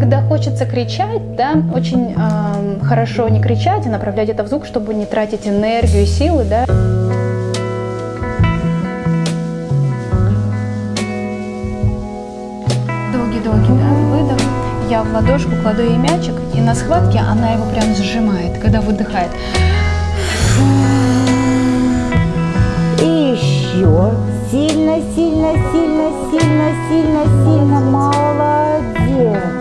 Когда хочется кричать, да, очень э, хорошо не кричать, а направлять это в звук, чтобы не тратить энергию и силы, да. Долгий-долгий, да, выдох. Я в ладошку кладу ей мячик, и на схватке она его прям сжимает, когда выдыхает. И еще сильно, сильно, сильно, сильно, сильно, сильно. Молодец.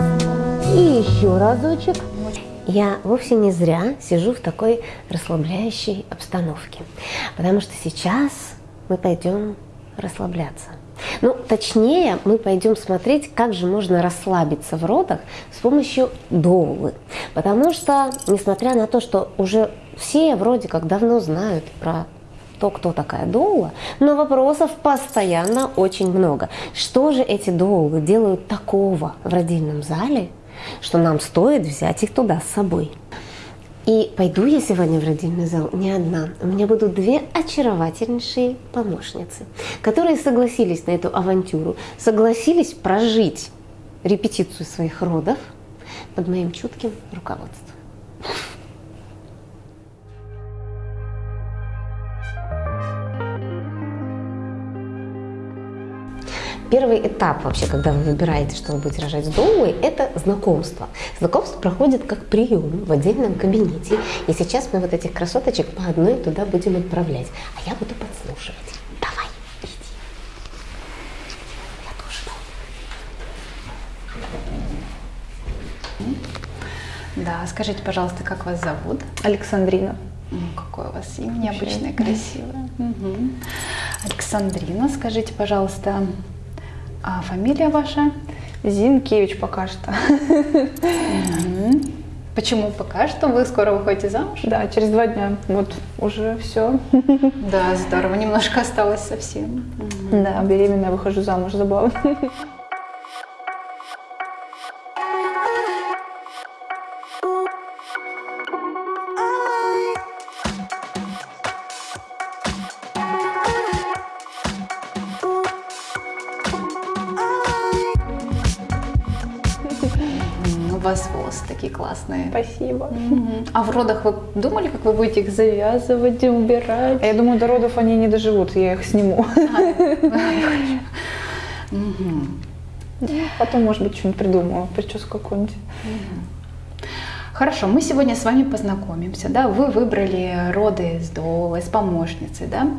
И еще разочек. Я вовсе не зря сижу в такой расслабляющей обстановке, потому что сейчас мы пойдем расслабляться. Ну, точнее, мы пойдем смотреть, как же можно расслабиться в родах с помощью доулы. Потому что, несмотря на то, что уже все вроде как давно знают про то, кто такая доула, но вопросов постоянно очень много. Что же эти доулы делают такого в родильном зале, что нам стоит взять их туда с собой? И пойду я сегодня в родильный зал не одна. У меня будут две очаровательнейшие помощницы, которые согласились на эту авантюру, согласились прожить репетицию своих родов под моим чутким руководством. Первый этап вообще, когда вы выбираете, что вы будете рожать с доулой, это знакомство. Знакомство проходит как прием в отдельном кабинете. И сейчас мы вот этих красоточек по одной туда будем отправлять. А я буду подслушивать. Давай, иди. Я тоже Да, скажите, пожалуйста, как вас зовут? Александрина. Ну, какое у вас имя необычное, красивое. Угу. Александрина, скажите, пожалуйста, а фамилия ваша? Зинкевич пока что. Почему пока что? Вы скоро выходите замуж? Да, через два дня. Вот уже все. Да, здорово. Немножко осталось совсем. Да, беременная выхожу замуж, забавно. Классные. Спасибо. Угу. А в родах вы думали, как вы будете их завязывать убирать? А я думаю, до родов они не доживут, я их сниму. Потом, может быть, что-нибудь придумаю, прическу какую-нибудь. Хорошо, мы сегодня с вами познакомимся, да, вы выбрали роды с долой, с помощницей, да,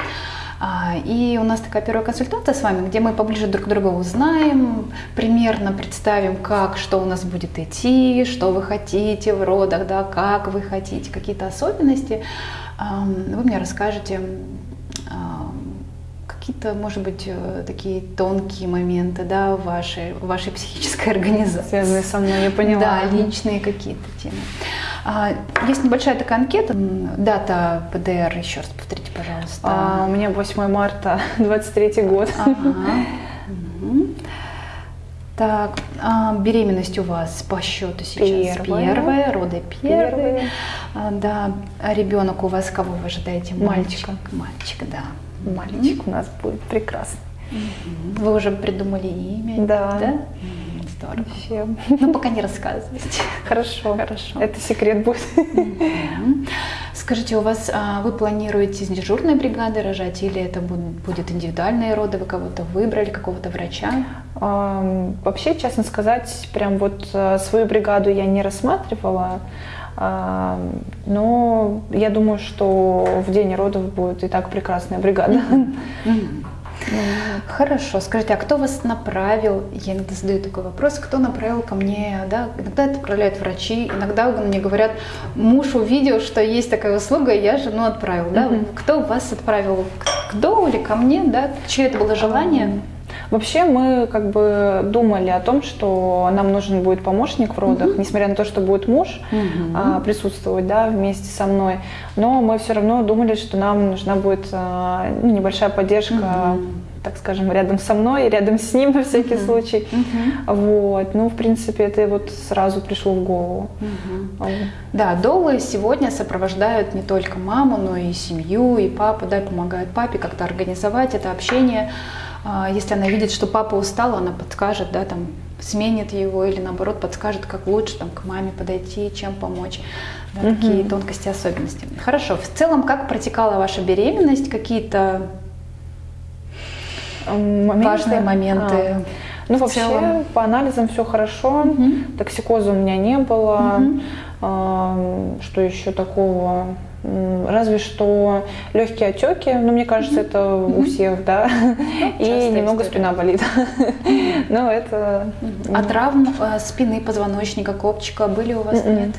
а, и у нас такая первая консультация с вами, где мы поближе друг друга узнаем, примерно представим, как, что у нас будет идти, что вы хотите в родах, да, как вы хотите, какие-то особенности. Вы мне расскажете какие-то, может быть, э, такие тонкие моменты, да, вашей, вашей психической организации. Связанные со мной, я поняла. Да, личные какие-то темы. А, есть небольшая такая анкета. Дата ПДР, еще раз повторите, пожалуйста. А, у меня 8 марта, 23 год. Ага. Так, а, беременность у вас по счету сейчас первая, первая роды первые. первые. А, да, ребенок у вас кого вы ожидаете? Мальчика. Мальчик, да. Мальчик у нас будет прекрасный. Вы уже придумали имя? Да. да? Здорово. Вообще. Ну, пока не рассказывайте. Хорошо. Хорошо. Это секрет будет. Скажите, у вас а, вы планируете с дежурной бригады рожать или это будет индивидуальные роды? Вы кого-то выбрали, какого-то врача? А, вообще, честно сказать, прям вот а, свою бригаду я не рассматривала. Но я думаю, что в день родов будет и так прекрасная бригада. Хорошо. Скажите, а кто вас направил? Я иногда задаю такой вопрос, кто направил ко мне? Да? Иногда это отправляют врачи, иногда мне говорят, муж увидел, что есть такая услуга, и я жену отправил. Да? Кто вас отправил? К дому или ко мне? Да? Чье это было желание? Вообще мы как бы думали о том, что нам нужен будет помощник в родах, угу. несмотря на то, что будет муж угу. а, присутствовать да, вместе со мной. Но мы все равно думали, что нам нужна будет а, ну, небольшая поддержка. Угу так скажем, рядом со мной, рядом с ним на всякий uh-huh. случай. Uh-huh. Вот. Ну, в принципе, это вот сразу пришло в голову. Uh-huh. Да, долы сегодня сопровождают не только маму, но и семью, и папу, да, помогают папе как-то организовать это общение. А, если она видит, что папа устал, она подскажет, да, там, сменит его или наоборот подскажет, как лучше там, к маме подойти, чем помочь. Да, Такие тонкости, особенности. Хорошо. В целом, как протекала ваша беременность? Какие-то Моменты? важные моменты? А. Ну, в вообще, целом? по анализам все хорошо. Токсикоза у меня не было. А, Что еще такого? Разве что легкие отеки, ну, мне кажется, это у всех, да. И частая немного история. спина болит. Но это... А травм э, спины, позвоночника, копчика были у вас? Нет?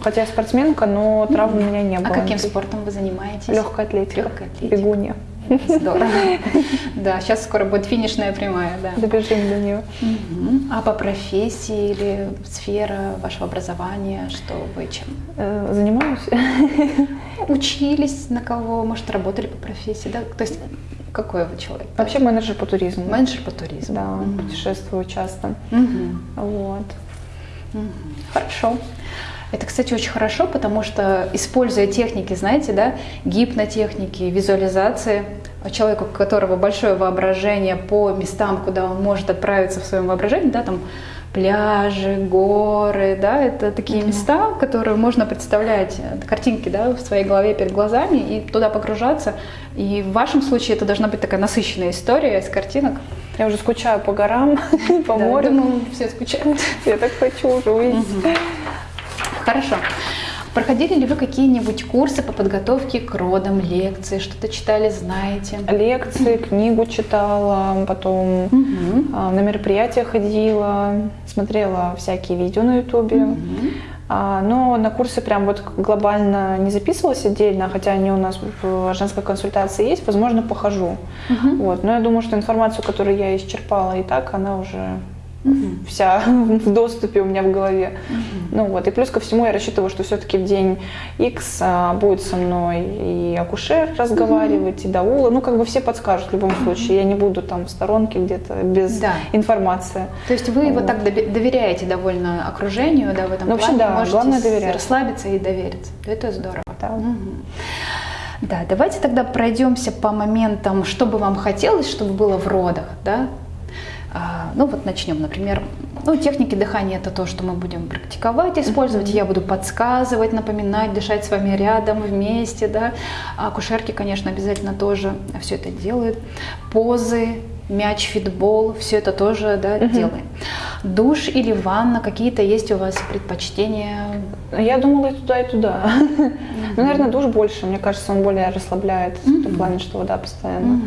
Хотя я спортсменка, но травм у меня не А было. каким спортом вы занимаетесь? Легкая атлетика. Легкая атлетика. Бегунья. Здорово. Да, сейчас скоро будет финишная прямая, да. Добежим до нее. А по профессии или сфера вашего образования, что вы чем? Э, Занимаюсь. Учились на кого? Может, работали по профессии, да? То есть какой вы человек? Вообще менеджер по туризму. Менеджер по туризму. Да, Мгм. путешествую часто. Мгм. Вот. Мгм. Хорошо. Это, кстати, очень хорошо, потому что, используя техники, знаете, да, гипнотехники, визуализации, а человеку, у которого большое воображение по местам, куда он может отправиться в своем воображении, да, там пляжи, горы, да, это такие места, которые можно представлять, э, картинки, да, в своей голове перед глазами и туда погружаться. И в вашем случае это должна быть такая насыщенная история из картинок. Я уже скучаю по горам, по Да, морю. думаю, все скучают. Я так хочу уже увидеть. Хорошо. Проходили ли вы какие-нибудь курсы по подготовке к родам, лекции, что-то читали, знаете? Лекции, книгу читала, потом а, на мероприятия ходила, смотрела всякие видео на ютубе. А, Но на курсы прям вот глобально не записывалась отдельно, хотя они у нас в женской консультации есть, возможно, похожу. Вот. Но я думаю, что информацию, которую я исчерпала и так, она уже вся в доступе у меня в голове. Ну вот. И плюс ко всему я рассчитываю, что все-таки в день X а, будет со мной и акушер разговаривать, и даула. Ну, как бы все подскажут в любом случае. Я не буду там в сторонке где-то без Да. информации. То есть вы вот так доби- доверяете довольно окружению, да, в этом Ну, вообще, плане, да, можете главное доверять. расслабиться и довериться. Это здорово. Да. Мгм. Да, давайте тогда пройдемся по моментам, что бы вам хотелось, чтобы было в родах, да? А, Ну вот начнем, например, ну, техники дыхания это то, что мы будем практиковать, использовать. Я буду подсказывать, напоминать, дышать с вами рядом, вместе, да. А акушерки, конечно, обязательно тоже все это делают. Позы, мяч, фитбол, все это тоже да, делаем. Душ или ванна, какие-то есть у вас предпочтения? Я думала и туда, и туда. Ну, наверное, душ больше. Мне кажется, он более расслабляет в том плане, что вода постоянно.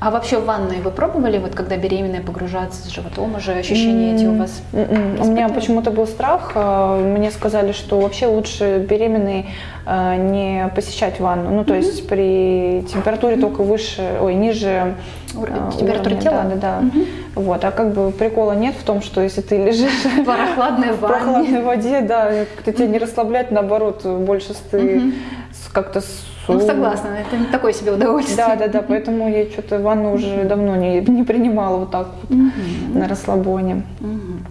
А вообще в ванной вы пробовали, вот когда беременная погружаться с животом, уже ощущения эти у вас? У меня почему-то был страх. э, Мне сказали, что вообще лучше беременной э, не посещать ванну. Ну, то есть при температуре только выше, ой, ниже э, температуры уровня. тела? Да, да, да. Вот. А как бы прикола нет в том, что если ты лежишь В прохладной в прохладной воде, да, как-то тебя не расслабляет, наоборот, больше ты как-то Ну, су- согласна, это не такое себе удовольствие. Да, да, да, поэтому я что-то ванну уже давно не, не принимала вот так вот на расслабоне. Мгм.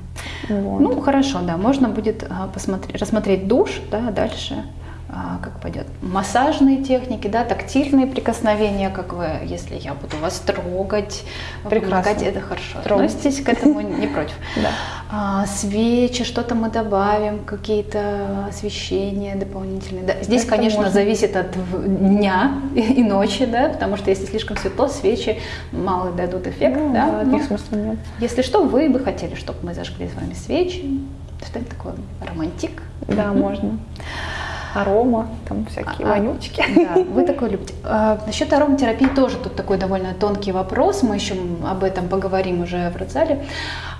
Вот. Ну, хорошо, да, можно будет а, посмотреть, рассмотреть душ, да, дальше как пойдет. Массажные техники, да, тактильные прикосновения, как вы, если я буду вас трогать, помогать, это хорошо. Трогать. Относитесь к этому не против. Да. А, свечи, что-то мы добавим, какие-то освещения дополнительные. Да, здесь, Это конечно, можно. зависит от дня и, ночи, да, потому что если слишком светло, свечи мало дадут эффект, Ну, да. да, смысла нет. если что, вы бы хотели, чтобы мы зажгли с вами свечи. Что-то такое романтик. Да, можно. Арома, там всякие А, вонючки. Да, вы такое любите. А, насчет ароматерапии тоже тут такой довольно тонкий вопрос. Мы еще об этом поговорим уже в родзале.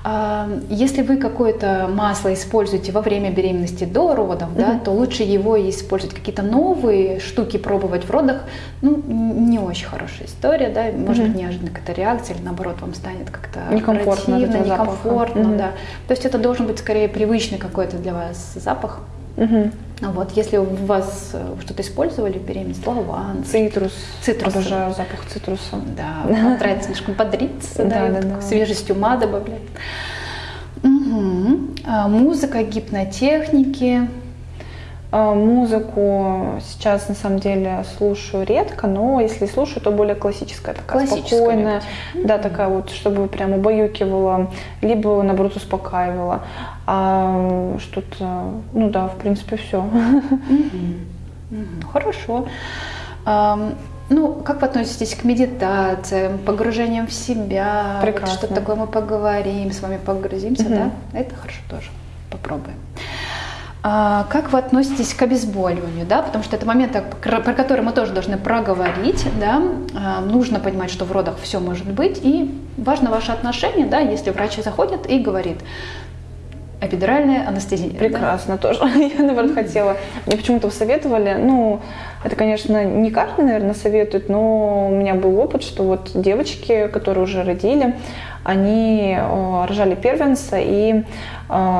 А, если вы какое-то масло используете во время беременности до родов, да, то лучше его использовать. Какие-то новые штуки пробовать в родах, ну, не очень хорошая история, да, может быть неожиданно какая-то реакция, или наоборот вам станет как-то Некомфортно от противно, некомфортно, Мгм. да. То есть это должен быть скорее привычный какой-то для вас запах. А Вот, если у вас э, что-то использовали в беременности, лаван, Цитрус. Цитрус. Обожаю запах цитруса. да, вам нравится слишком бодриться, да, свежесть ума добавлять. Мгм. А, музыка, гипнотехники. А, Музыку сейчас на самом деле слушаю редко, но если слушаю, то более классическая, такая Классическая спокойная, да, такая вот, чтобы прям убаюкивала, либо наоборот успокаивала. А что-то, ну да, в принципе, все. Хорошо. Ам, Ну, как вы относитесь к медитациям, погружениям в себя? Вот Прекрасно. что такое мы поговорим, с вами погрузимся, да? Это хорошо тоже. Попробуем. А как вы относитесь к обезболиванию, да? Потому что это момент, про который мы тоже должны проговорить, да? А, Нужно понимать, что в родах все может быть, и важно ваше отношение, да, если врач заходит и говорит, эпидуральная анестезия. да? Прекрасно тоже. Я, наоборот, хотела. Мне почему-то советовали, ну, это, конечно, не каждый, наверное, советует, но у меня был опыт, что вот девочки, которые уже родили, они рожали первенца и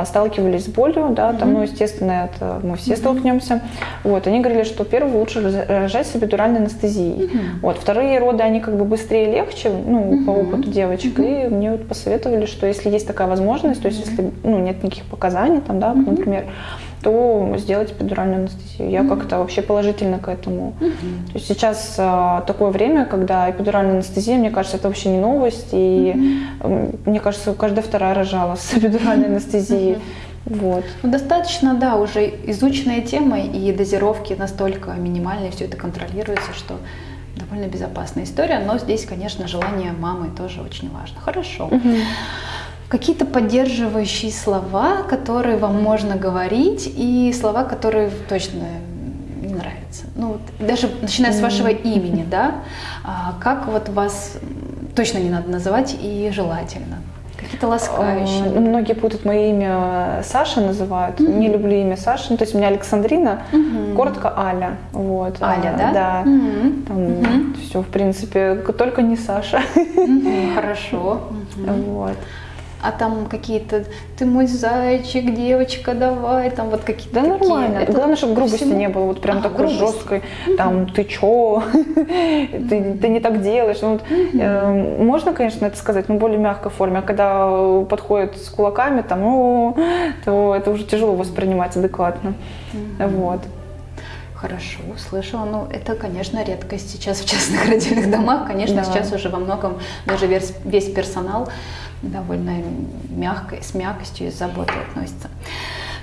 сталкивались с болью, да, там, ну, естественно, это мы все столкнемся. Вот, они говорили, что первый лучше рожать с эпидуральной анестезией. Вот, вторые роды, они как бы быстрее и легче, ну, по опыту девочек, и мне вот посоветовали, что если есть такая возможность, то есть если, ну, нет никаких показаний, там, да, например, то сделать эпидуральную анестезию. Я как-то вообще положительно к этому. То есть сейчас а, такое время, когда эпидуральная анестезия, мне кажется, это вообще не новость. И м, мне кажется, каждая вторая рожала с эпидуральной анестезией. Вот. Ну, достаточно, да, уже изученная тема, и дозировки настолько минимальные, все это контролируется, что довольно безопасная история, но здесь, конечно, желание мамы тоже очень важно. Хорошо. Какие-то поддерживающие слова, которые вам можно говорить, и слова, которые точно не нравятся. Ну, даже начиная с вашего имени, да, а, как вот вас точно не надо называть и желательно. Какие-то ласкающие. А, Многие путают мое имя Саша называют. Не люблю имя Саша. Ну, то есть у меня Александрина, коротко Аля. Вот. Аля, А, да? Да. Мгм. Там все, в принципе, только не Саша. Мгм, Хорошо. Мгм. Вот. А там какие-то, ты мой зайчик, девочка, давай, там вот какие-то Да такие. нормально. Это Главное, чтобы грубости всему- не было. Вот прям А, такой грубость. жесткой. Там, ты чё? ты, ты не так делаешь. Ну, вот, э, можно, конечно, это сказать, но более мягкой форме. А когда подходят с кулаками, там, ну, то это уже тяжело воспринимать адекватно. Вот. Хорошо, услышала. Ну, это, конечно, редкость сейчас в частных родильных домах. Конечно, Да. сейчас уже во многом даже весь, весь персонал довольно мягко, с мягкостью и с заботой относится.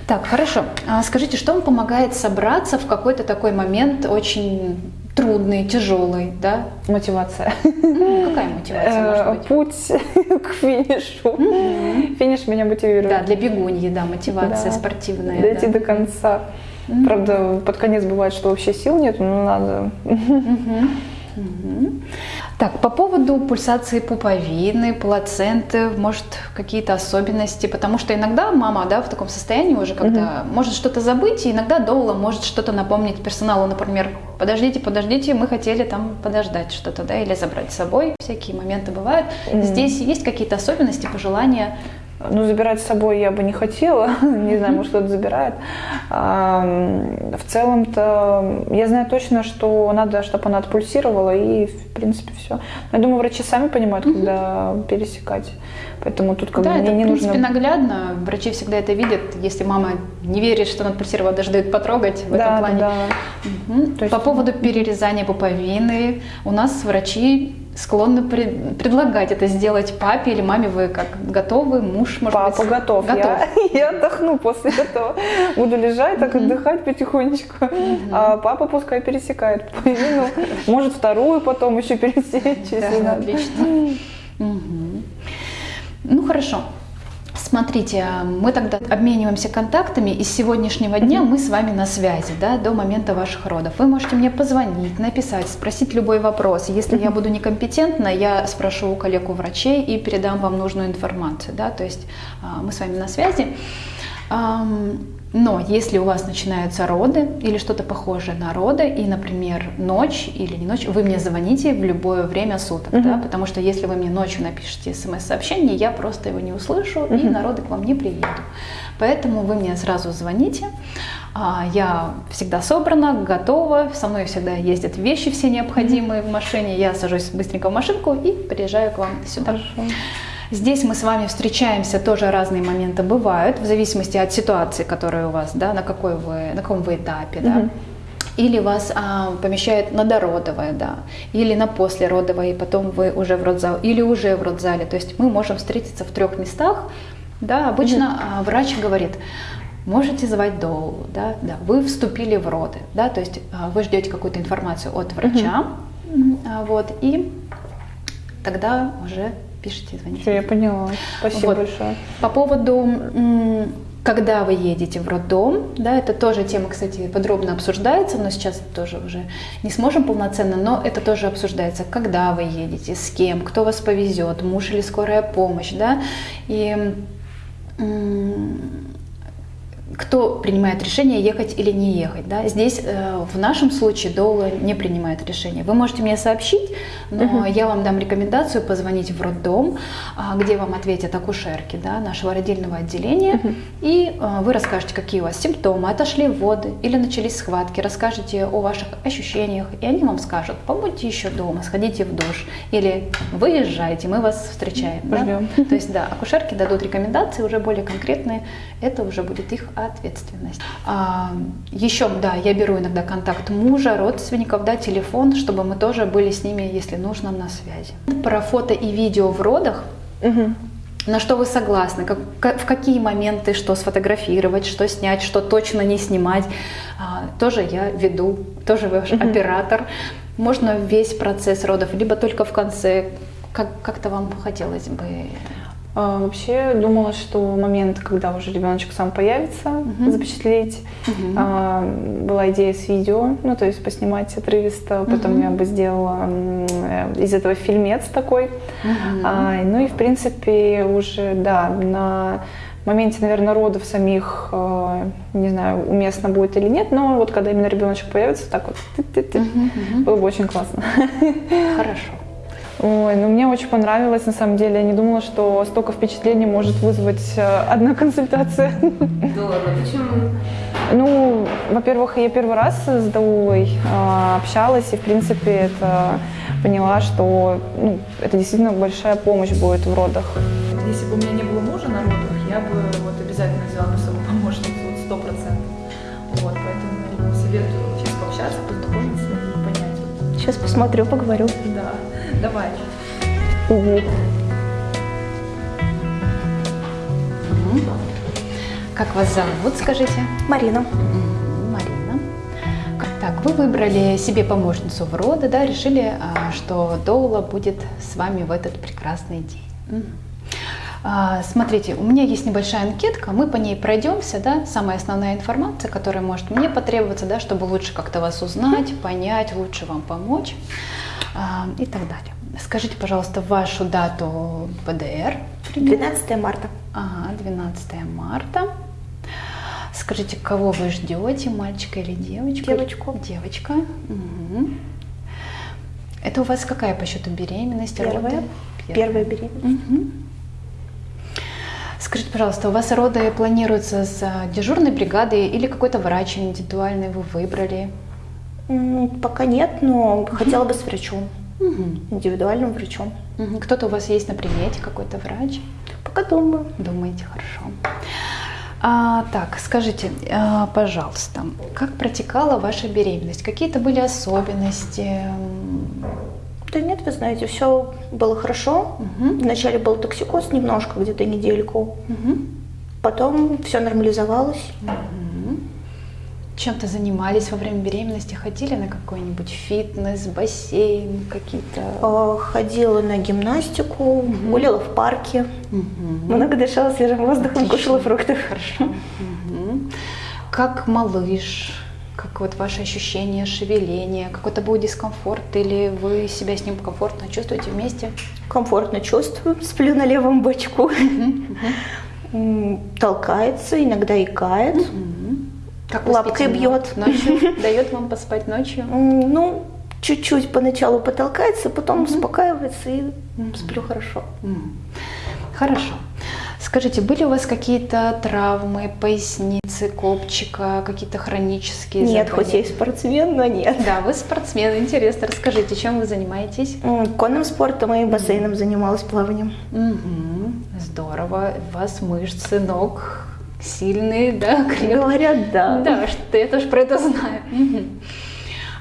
Так, хорошо. А скажите, что вам помогает собраться в какой-то такой момент очень трудный, тяжелый, да? Мотивация. Ну, Какая мотивация Э, может быть? Путь к финишу. Финиш меня мотивирует. Да, для бегуньи, да, мотивация Да. спортивная. Дойти да. до конца. Правда, под конец бывает, что вообще сил нет, но надо. Мгм. Так, по поводу пульсации пуповины, плаценты, может, какие-то особенности, потому что иногда мама, да, в таком состоянии уже, когда может что-то забыть, и иногда доула может что-то напомнить персоналу, например, подождите, подождите, мы хотели там подождать что-то, да, или забрать с собой, всякие моменты бывают. Здесь есть какие-то особенности, пожелания? Ну, забирать с собой я бы не хотела. Не знаю, может, кто-то забирает. В целом-то я знаю точно, что надо, чтобы она отпульсировала, и, в принципе, все. Я думаю, врачи сами понимают, когда пересекать. Поэтому тут как да, бы это, не в принципе, нужно... наглядно, врачи всегда это видят, если мама не верит, что она отпульсировала, даже дают потрогать в этом Да, плане. да. Есть- По поводу перерезания пуповины, у нас врачи склонны пред- предлагать это сделать папе или маме. Вы как готовы? Муж, может Папа быть? готов. Готов. Я, я отдохну после этого. Буду лежать, так отдыхать потихонечку. А папа пускай пересекает пуповину. Может, вторую потом еще пересечь, Да, надо. отлично. Ну хорошо. Смотрите, мы тогда обмениваемся контактами, и с сегодняшнего дня мы с вами на связи, да, до момента ваших родов. Вы можете мне позвонить, написать, спросить любой вопрос. Если я буду некомпетентна, я спрошу у коллег у врачей и передам вам нужную информацию, да, то есть а, мы с вами на связи. Но если у вас начинаются роды или что-то похожее на роды, и, например, ночь или не ночь, вы мне звоните в любое время суток, да, потому что если вы мне ночью напишете смс-сообщение, я просто его не услышу и на роды к вам не приеду. Поэтому вы мне сразу звоните, а, я всегда собрана, готова, со мной всегда ездят вещи все необходимые в машине, я сажусь быстренько в машинку и приезжаю к вам сюда. Здесь мы с вами встречаемся, тоже разные моменты бывают, в зависимости от ситуации, которая у вас, да, на какой вы, на каком вы этапе, да. Мгм. Или вас а, помещают на дородовое, да, или на послеродовое, и потом вы уже в родзал, или уже в родзале. То есть мы можем встретиться в трех местах. Да, обычно а, врач говорит, можете звать доулу, да, да, вы вступили в роды, да, то есть а, вы ждете какую-то информацию от врача, м, а, вот, и тогда уже пишите, звоните. Всё, я поняла. Спасибо Вот. большое. По поводу, когда вы едете в роддом, да, это тоже тема, кстати, подробно обсуждается, но сейчас тоже уже не сможем полноценно, но это тоже обсуждается, когда вы едете, с кем, кто вас повезет, муж или скорая помощь, да, и кто принимает решение, ехать или не ехать. Да? Здесь э, в нашем случае доула не принимает решение. Вы можете мне сообщить, но я вам дам рекомендацию позвонить в роддом, а, где вам ответят акушерки да, нашего родильного отделения, и э, вы расскажете, какие у вас симптомы, отошли воды или начались схватки, расскажете о ваших ощущениях, и они вам скажут, побудьте еще дома, сходите в душ, или выезжайте, мы вас встречаем. да. То есть, да, акушерки дадут рекомендации уже более конкретные, это уже будет их ответственность. А, еще, да, я беру иногда контакт мужа, родственников, да, телефон, чтобы мы тоже были с ними, если нужно, на связи. Про фото и видео в родах. Мгм. На что вы согласны? Как- ка- в какие моменты что сфотографировать, что снять, что точно не снимать? А, тоже я веду, тоже ваш оператор. Можно весь процесс родов, либо только в конце. Как, как-то вам хотелось бы Вообще думала, что момент, когда уже ребеночек сам появится, запечатлеть. А, Была идея с видео, ну то есть поснимать отрывисто, потом я бы сделала э, из этого фильмец такой. А, Ну и в принципе уже, да, на моменте, наверное, родов самих, э, не знаю, уместно будет или нет, но вот когда именно ребеночек появится, так вот, ты-ты-ты, было бы очень классно. Хорошо. Ой, ну мне очень понравилось, на самом деле. Я не думала, что столько впечатлений может вызвать э, одна консультация. Здорово. Почему? Ну, во-первых, я первый раз с Даулой э, общалась, и, в принципе, это поняла, что ну, это действительно большая помощь будет в родах. Если бы у меня не было мужа на родах, я бы вот обязательно взяла бы с собой помощницу, вот сто процентов. Вот, поэтому советую сейчас пообщаться, познакомиться и понять. вот, Сейчас посмотрю, поговорю. Да, давай. Как вас зовут, скажите? Марина. Марина. Так, вы выбрали себе помощницу в роды, да, решили, а, что Доула будет с вами в этот прекрасный день. А, Смотрите, у меня есть небольшая анкетка, мы по ней пройдемся, да, самая основная информация, которая может мне потребоваться, да, чтобы лучше как-то вас узнать, понять, лучше вам помочь и так далее. Скажите, пожалуйста, вашу дату ПДР. примерно. 12 марта. Ага, 12 марта. Скажите, кого вы ждете, мальчика или девочку? Девочку. Девочка. Мгм. Это у вас какая по счету беременность? Первая. роды? Первая беременность. Мгм. Скажите, пожалуйста, у вас роды планируются с а, дежурной бригадой или какой-то врач индивидуальный вы выбрали? Пока нет, но хотела бы с врачом, Мгм. индивидуальным врачом. Мгм. Кто-то у вас есть на примете, какой-то врач? Пока думаю. Думаете, хорошо. А, так, скажите, а, пожалуйста, как протекала ваша беременность? Какие-то были особенности? Да нет, вы знаете, все было хорошо. Мгм. Вначале был токсикоз немножко, где-то недельку. Мгм. Потом все нормализовалось. Мгм. Чем-то занимались во время беременности? Ходили на какой-нибудь фитнес, бассейн, какие-то? Э, Ходила на гимнастику, гуляла в парке. Мгм. Много дышала свежим воздухом, кушала фруктов. Хорошо. Мгм. Как малыш? Как вот ваши ощущения, шевеление? Какой-то был дискомфорт? Или вы себя с ним комфортно чувствуете вместе? Комфортно чувствую, сплю на левом бочку. М, Толкается, иногда икает. Мгм. Как Лапкой бьет. Ночью? Дает вам поспать ночью? Ну, чуть-чуть поначалу потолкается, потом успокаивается и сплю хорошо. Хорошо. Скажите, были у вас какие-то травмы поясницы, копчика, какие-то хронические Нет, хоть я и заболевания? спортсмен, но нет. Да, вы спортсмен, интересно. Расскажите, чем вы занимаетесь? Конным спортом и бассейном занималась плаванием. Мгм. здорово. У вас мышцы ног сильные, да, крепкие. Говорят, да. Да, что я тоже про это знаю.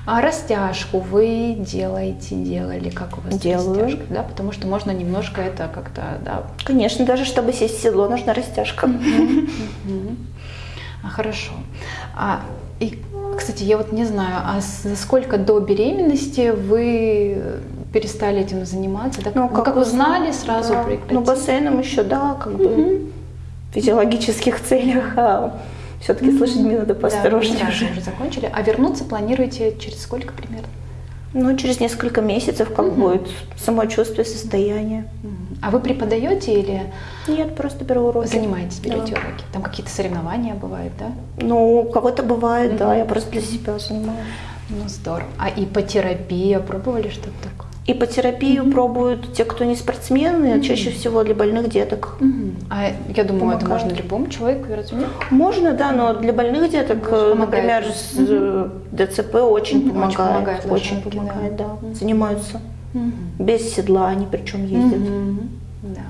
А растяжку вы делаете, делали, как у вас Делаю. растяжкой, да, потому что можно немножко это как-то, да. Конечно, даже чтобы сесть в седло, нужна растяжка. А, хорошо. А, и, кстати, я вот не знаю, а за сколько до беременности вы перестали этим заниматься? Да? Ну, Вы как узнали, сразу да. прекратили? Ну, бассейном еще, да, как бы физиологических целях, а все-таки с лошадьми надо Да, поосторожнее сразу уже. закончили. А вернуться планируете через сколько примерно? Ну, через несколько месяцев как будет самочувствие, состояние. А вы преподаете или Нет, просто беру уроки. занимаетесь, берете Да. уроки? Там какие-то соревнования бывают, да? Ну, кого-то бывает, да, я просто для себя занимаюсь. Ну, здорово. А ипотерапия, пробовали что-то такое? Ипотерапию пробуют те, кто не спортсмены, а чаще всего для больных деток. А я думаю, это Помогает. можно любому человеку, разве нет? Можно, да, но для больных деток, э, помогает. например, с э, ДЦП очень Мгм. Очень помогает. помогает Очень помогает, да. да. Занимаются. Мгм. Без седла они причем ездят. Мгм. Да.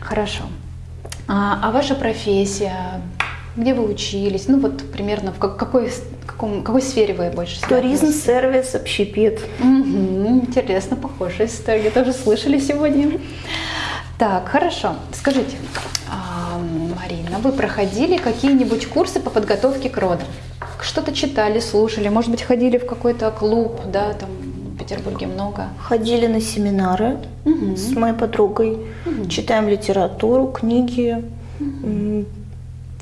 Хорошо. А, а ваша профессия? Где вы учились? Ну вот примерно в как- какой, каком, какой сфере вы больше Туризм, сервис, общепит. Мгм. Интересно, похожая история. Тоже слышали сегодня. Так, хорошо. Скажите, а, Марина, вы проходили какие-нибудь курсы по подготовке к родам? Что-то читали, слушали, может быть, ходили в какой-то клуб, да, там в Петербурге много. Ходили на семинары Мгм. с моей подругой. Мгм. Читаем литературу, книги. М,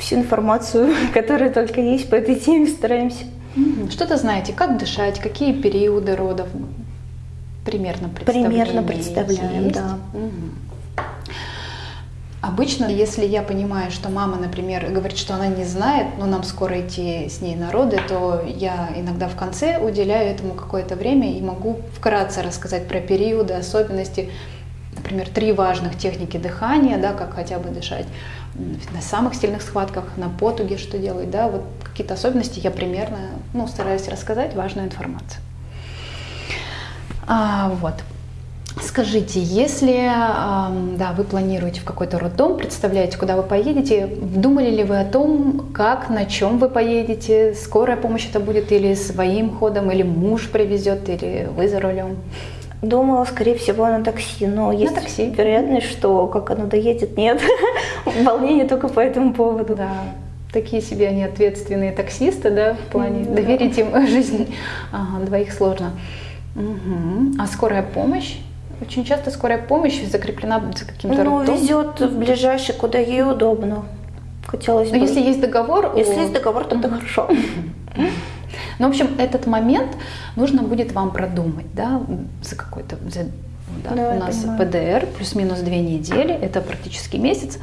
Всю информацию, которая только есть по этой теме, стараемся. Что-то знаете, как дышать, какие периоды родов? Примерно представление Примерно представляем, есть? да. Обычно, если я понимаю, что мама, например, говорит, что она не знает, но нам скоро идти с ней на роды, то я иногда в конце уделяю этому какое-то время и могу вкратце рассказать про периоды, особенности, например, три важных техники дыхания, да, как хотя бы дышать на самых сильных схватках, на потуге что делать, да, вот какие-то особенности я примерно, ну, стараюсь рассказать важную информацию. А, вот. Скажите, если да, вы планируете в какой-то роддом, представляете, куда вы поедете, думали ли вы о том, как, на чем вы поедете, скорая помощь это будет или своим ходом, или муж привезет, или вы за рулем? Думала, скорее всего, на такси, но есть такси. вероятность, что как оно доедет, нет. Волнение только по этому поводу. Да, такие себе они ответственные таксисты, да, в плане да. доверить им жизнь ага, двоих сложно. А скорая помощь? Очень часто скорая помощь закреплена за каким-то Ну, везет в ближайший, куда ей удобно. Хотелось Но бы. если есть договор, Если есть договор, то это хорошо. Ну, в общем, этот момент нужно будет вам продумать, да, за какой-то, за- да, Да, у нас понимаю. ПДР плюс-минус две недели, это практически месяц,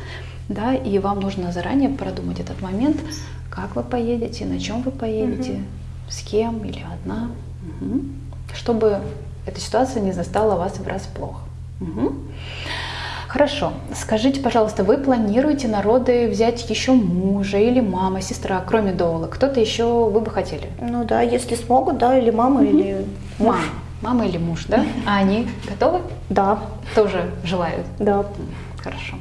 да, и вам нужно заранее продумать этот момент, как вы поедете, на чем вы поедете, с кем или одна, Мгм. чтобы эта ситуация не застала вас врасплох. Мгм. Хорошо. Скажите, пожалуйста, вы планируете на роды взять еще мужа или мама, сестра, кроме Доула? Кто-то еще вы бы хотели? Ну да, если смогут, да, или мама, или муж. Мама. Мама или муж, да? А они готовы? Да, Тоже желают? да. Хорошо.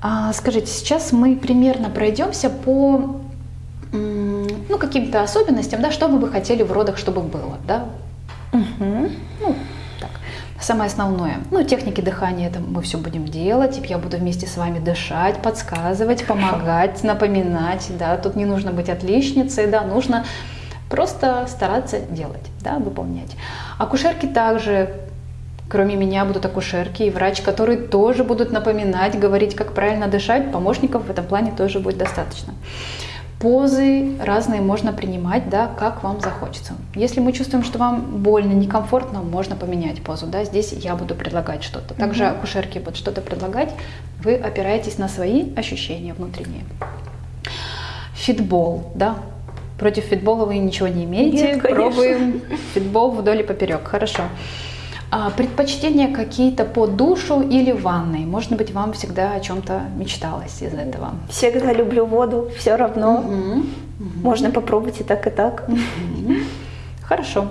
А, скажите, сейчас мы примерно пройдемся по ну, каким-то особенностям, да, что вы бы хотели в родах, чтобы было, да? Мгм. Ну, самое основное. Ну, техники дыхания, это мы все будем делать. Я буду вместе с вами дышать, подсказывать, помогать, напоминать, да. Тут не нужно быть отличницей, да, нужно просто стараться делать, да, выполнять. Акушерки также Кроме меня будут акушерки и врач, которые тоже будут напоминать, говорить, как правильно дышать. Помощников в этом плане тоже будет достаточно. Позы разные можно принимать, да, как вам захочется. Если мы чувствуем, что вам больно, некомфортно, можно поменять позу. Да. Здесь я буду предлагать что-то. Также Мгм. акушерки будут что-то предлагать. Вы опираетесь на свои ощущения внутренние. Фитбол, да. Против фитбола вы ничего не имеете. Нет, конечно. Пробуем фитбол вдоль и поперек. Хорошо. А, предпочтения какие-то по душу или ванной? Может быть, вам всегда о чем-то мечталось из этого? Всегда люблю воду, все равно. Мгм. Можно попробовать и так, и так. Мгм. Хорошо.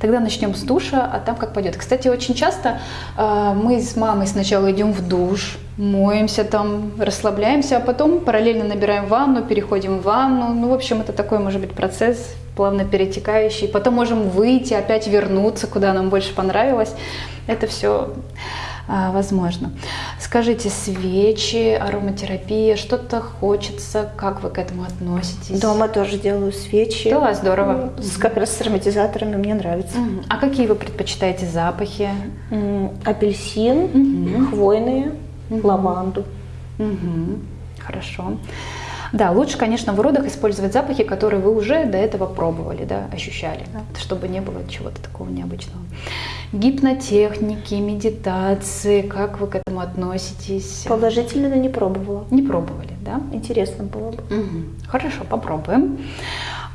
Тогда начнем с душа, а там как пойдет. Кстати, очень часто э, мы с мамой сначала идем в душ, моемся там, расслабляемся, а потом параллельно набираем ванну, переходим в ванну. Ну, в общем, это такой, может быть, процесс плавно перетекающий. Потом можем выйти, опять вернуться, куда нам больше понравилось. Это все а, возможно. Скажите, свечи, ароматерапия, что-то хочется, как вы к этому относитесь? Дома тоже делаю свечи. Да, здорово. Ну, с, как раз с ароматизаторами мне нравится. Мгм. А какие вы предпочитаете запахи? Апельсин, Мгм. хвойные, Мгм. лаванду. Мгм. Хорошо. Да, лучше, конечно, в родах использовать запахи, которые вы уже до этого пробовали, да, ощущали, чтобы не было чего-то такого необычного. Гипнотехники, медитации, как вы к этому относитесь? Положительно не пробовала. Не пробовали, да? Интересно было бы. Мгм. Хорошо, попробуем.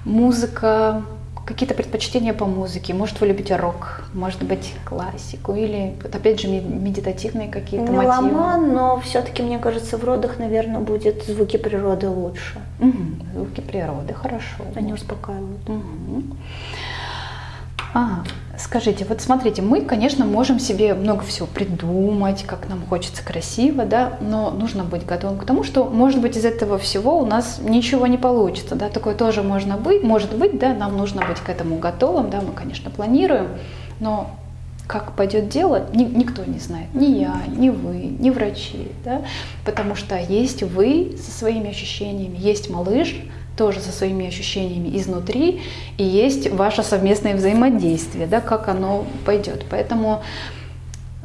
Музыка, какие-то предпочтения по музыке? Может, вы любите рок, может быть, классику или, опять же, ме- медитативные какие-то мотивы? Меломан, но все-таки, мне кажется, в родах, наверное, будет звуки природы лучше. Мгм. Звуки природы, хорошо. Они успокаивают. Мгм. Ага. Скажите, вот смотрите, мы, конечно, можем себе много всего придумать, как нам хочется красиво, да, но нужно быть готовым к тому, что, может быть, из этого всего у нас ничего не получится, да, такое тоже можно быть, может быть, да, нам нужно быть к этому готовым, да, мы, конечно, планируем, но как пойдет дело, ни- никто не знает, ни я, ни вы, ни врачи, да, потому что есть вы со своими ощущениями, есть малыш, тоже со своими ощущениями изнутри, и есть ваше совместное взаимодействие, да, как оно пойдет. Поэтому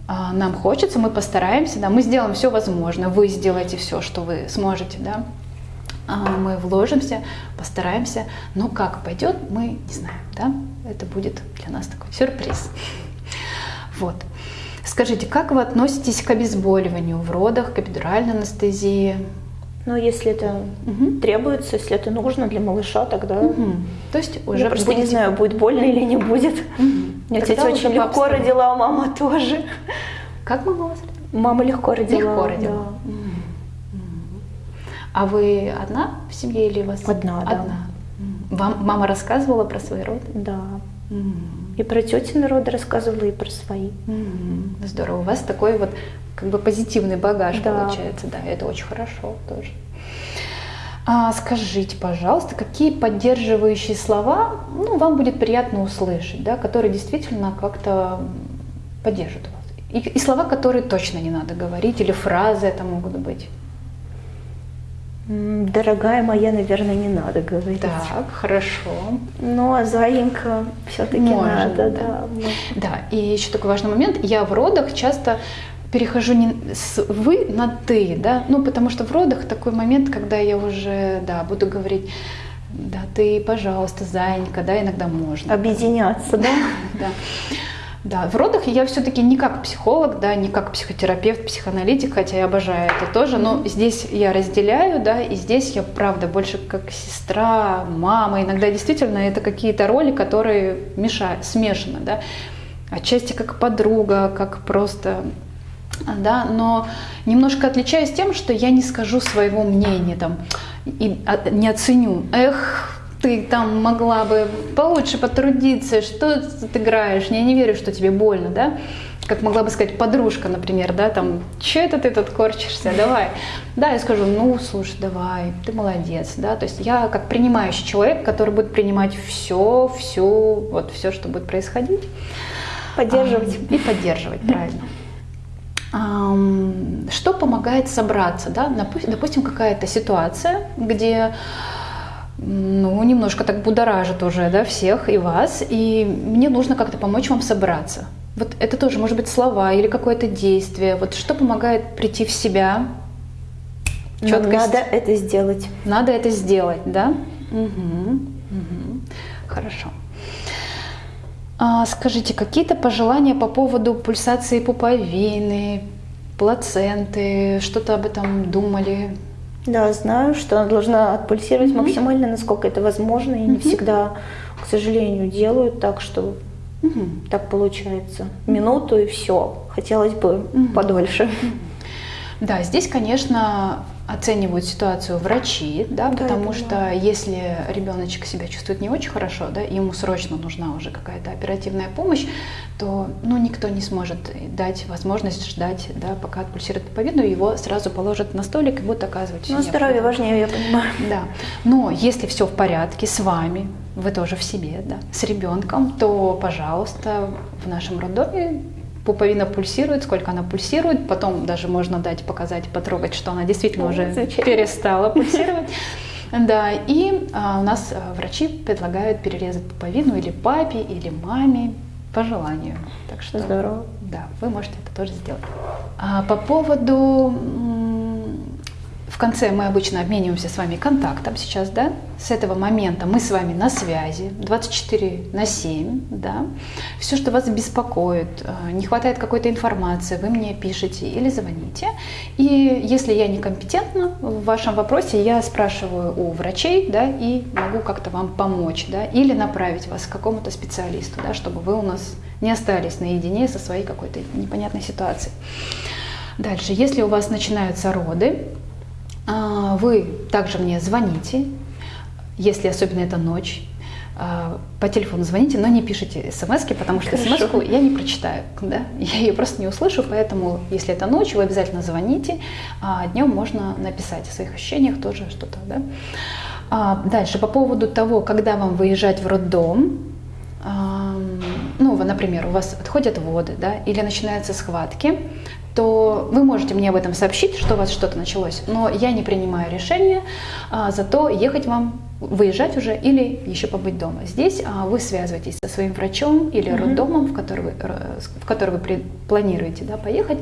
а, нам хочется, мы постараемся, да, мы сделаем все возможное, вы сделаете все, что вы сможете, да, А, мы вложимся, постараемся, но как пойдет, мы не знаем, да, это будет для нас такой сюрприз. Вот. Скажите, как вы относитесь к обезболиванию в родах, к эпидуральной анестезии? Но если это Мгм. требуется, если это нужно для малыша, тогда Мгм. То есть уже я просто не будете- знаю, будет больно или не будет. Тогда отец уже очень легко обстоятельствам. родила, а мама тоже. Как мама вас родила? Мама легко родила. Легко родила. да. А вы одна в семье или у вас? Одна, да. Одна. Мгм. Вам мама рассказывала про свои роды? Да. И про тетины роды рассказывала, и про свои. Мгм. Здорово. У вас такой вот как бы позитивный багаж Да. получается. Да, это очень хорошо тоже. А скажите, пожалуйста, какие поддерживающие слова ну, вам будет приятно услышать, да, которые действительно как-то поддержат вас? И, и слова, которые точно не надо говорить, или фразы это могут быть. Дорогая моя, наверное, не надо говорить. Так, хорошо. Ну, а Заинька все-таки надо, да. да. можно. Да, и еще такой важный момент. Я в родах часто перехожу не с вы на ты, да, ну потому что в родах такой момент, когда я уже, да, буду говорить, да, ты, пожалуйста, Занька, да, иногда можно. Объединяться, да? Да. Да, в родах я все-таки не как психолог, да, не как психотерапевт, психоаналитик, хотя я обожаю это тоже, но здесь я разделяю, да, и здесь я, правда, больше как сестра, мама, иногда действительно это какие-то роли, которые мешают, смешаны, да, отчасти как подруга, как просто да, но немножко отличаюсь тем, что я не скажу своего мнения там и а, не оценю. Эх, ты там могла бы получше потрудиться, что ты играешь, я не верю, что тебе больно, да? Как могла бы сказать подружка, например, да, там, что это ты тут корчишься, давай. Да, я скажу, ну, слушай, давай, ты молодец, да, то есть я как принимающий человек, который будет принимать все, все, вот все, что будет происходить. Поддерживать. А, И поддерживать, правильно. Что помогает собраться, да? Допустим, какая-то ситуация, где ну, немножко так будоражит уже, да, всех и вас, и мне нужно как-то помочь вам собраться. Вот это тоже может быть слова или какое-то действие. Вот что помогает прийти в себя? Нам Чёткость. надо это сделать. Надо это сделать, да? Мгм, мгм. Хорошо. А, скажите, какие-то пожелания по поводу пульсации пуповины, плаценты, что-то об этом думали? Да, знаю, что она должна отпульсировать Мгм. максимально, насколько это возможно, и не Мгм. всегда, к сожалению, делают так, что Мгм. так получается. Минуту и все. Хотелось бы Мгм. подольше. Да, здесь, конечно, оценивают ситуацию врачи, да, Да, потому что если ребеночек себя чувствует не очень хорошо, да, ему срочно нужна уже какая-то оперативная помощь, то ну, никто не сможет дать возможность ждать, да, пока отпульсирует пуповину, его сразу положат на столик и будут оказывать Ну, здоровье важнее, я понимаю. да. Но если все в порядке с вами, вы тоже в себе, да, с ребенком, то, пожалуйста, в нашем роддоме пуповина пульсирует, сколько она пульсирует, потом даже можно дать, показать, потрогать, что она действительно уже перестала пульсировать. Да, и а, у нас а, врачи предлагают перерезать пуповину или папе, или маме по желанию. Так что Здорово. да, вы можете это тоже сделать. А по поводу в конце мы обычно обмениваемся с вами контактом сейчас, да? С этого момента мы с вами на связи 24 на 7, да? Все, что вас беспокоит, э, не хватает какой-то информации, вы мне пишете или звоните. И если я некомпетентна в вашем вопросе, я спрашиваю у врачей, да, и могу как-то вам помочь, да, или направить вас к какому-то специалисту, да, чтобы вы у нас не остались наедине со своей какой-то непонятной ситуацией. Дальше, если у вас начинаются роды, вы также мне звоните, если особенно это ночь, а, по телефону звоните, но не пишите смс потому что смс я не прочитаю, да? я ее просто не услышу, поэтому если это ночь, вы обязательно звоните, а днем можно написать о своих ощущениях тоже что-то. Да? А, дальше, по поводу того, когда вам выезжать в роддом, ну, например, у вас отходят воды, да, или начинаются схватки, то вы можете мне об этом сообщить, что у вас что-то началось, но я не принимаю решение, а, зато ехать вам, выезжать уже или еще побыть дома. Здесь а, вы связываетесь со своим врачом или роддомом, в который вы, в который вы при- планируете да, поехать,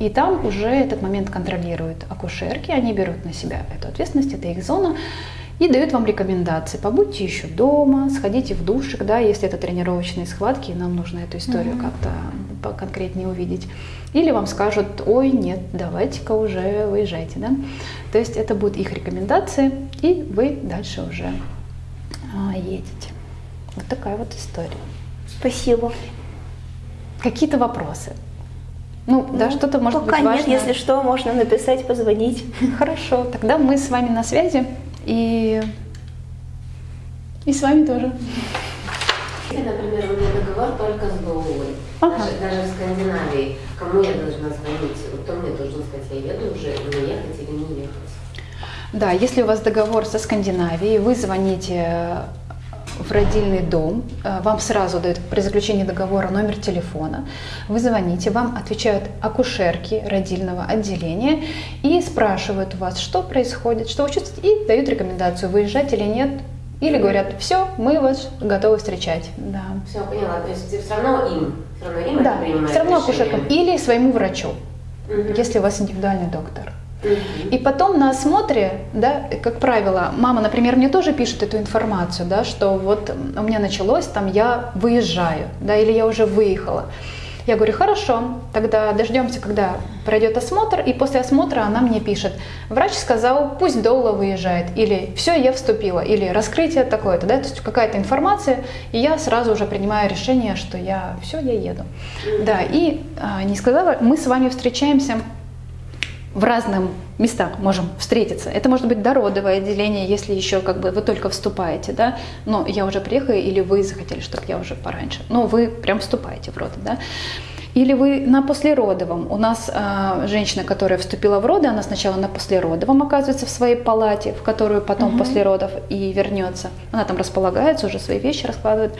и там уже этот момент контролируют акушерки, они берут на себя эту ответственность, это их зона, и дают вам рекомендации. Побудьте еще дома, сходите в душик, да, если это тренировочные схватки, и нам нужно эту историю как-то поконкретнее увидеть. Или вам скажут, ой, нет, давайте-ка уже выезжайте, да. То есть это будут их рекомендации, и вы дальше уже а, едете. Вот такая вот история. Спасибо. Какие-то вопросы? Ну, да, Ну, что-то может Пока быть нет, важно. если что, можно написать, позвонить. Хорошо, тогда мы с вами на связи и и с вами тоже. Если, например, у меня договор только с ГОУ, Ага. даже, даже в Скандинавии, кому я должна звонить? Вот Кто мне должен сказать, я еду уже, мне ехать или не ехать? Да, если у вас договор со Скандинавией, вы звоните в родильный дом, э, вам сразу дают при заключении договора номер телефона, вы звоните, вам отвечают акушерки родильного отделения и спрашивают у вас, что происходит, что вы чувствуете, и дают рекомендацию, выезжать или нет, или говорят, все, мы вас готовы встречать. Да. Все, поняла. То есть все равно им, все равно им Да, все равно решение. акушеркам или своему врачу, Мгм. если у вас индивидуальный доктор. И потом на осмотре, да, как правило, мама, например, мне тоже пишет эту информацию, да, что вот у меня началось, там я выезжаю, да, или я уже выехала. Я говорю, хорошо, тогда дождемся, когда пройдет осмотр, и после осмотра она мне пишет, врач сказал, пусть Доула выезжает, или все, я вступила, или раскрытие такое-то, да, то есть какая-то информация, и я сразу уже принимаю решение, что я, все, я еду. Да, и а, не сказала, мы с вами встречаемся в разных местах можем встретиться. Это может быть дородовое отделение, если еще как бы вы только вступаете, да, но я уже приехала, или вы захотели, чтобы я уже пораньше. Но вы прям вступаете в роды, да. Или вы на послеродовом. У нас а, женщина, которая вступила в роды, она сначала на послеродовом оказывается в своей палате, в которую потом после родов и вернется. Она там располагается, уже свои вещи раскладывает.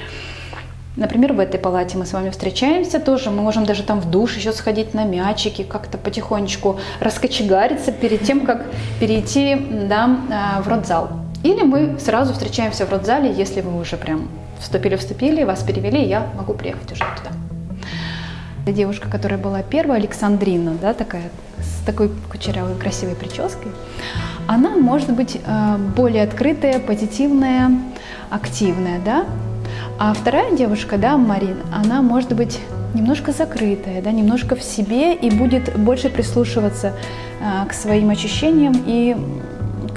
Например, в этой палате мы с вами встречаемся тоже, мы можем даже там в душ еще сходить на мячики, как-то потихонечку раскочегариться перед тем, как перейти да, а, в родзал. Или мы сразу встречаемся в родзале, если вы уже прям вступили-вступили, вас перевели, я могу приехать уже туда. Девушка, которая была первая, Александрина, да, такая, с такой кучерявой красивой прической, она может быть э, более открытая, позитивная, активная, да, а вторая девушка, да, Марин, она может быть немножко закрытая, да, немножко в себе и будет больше прислушиваться а, к своим ощущениям и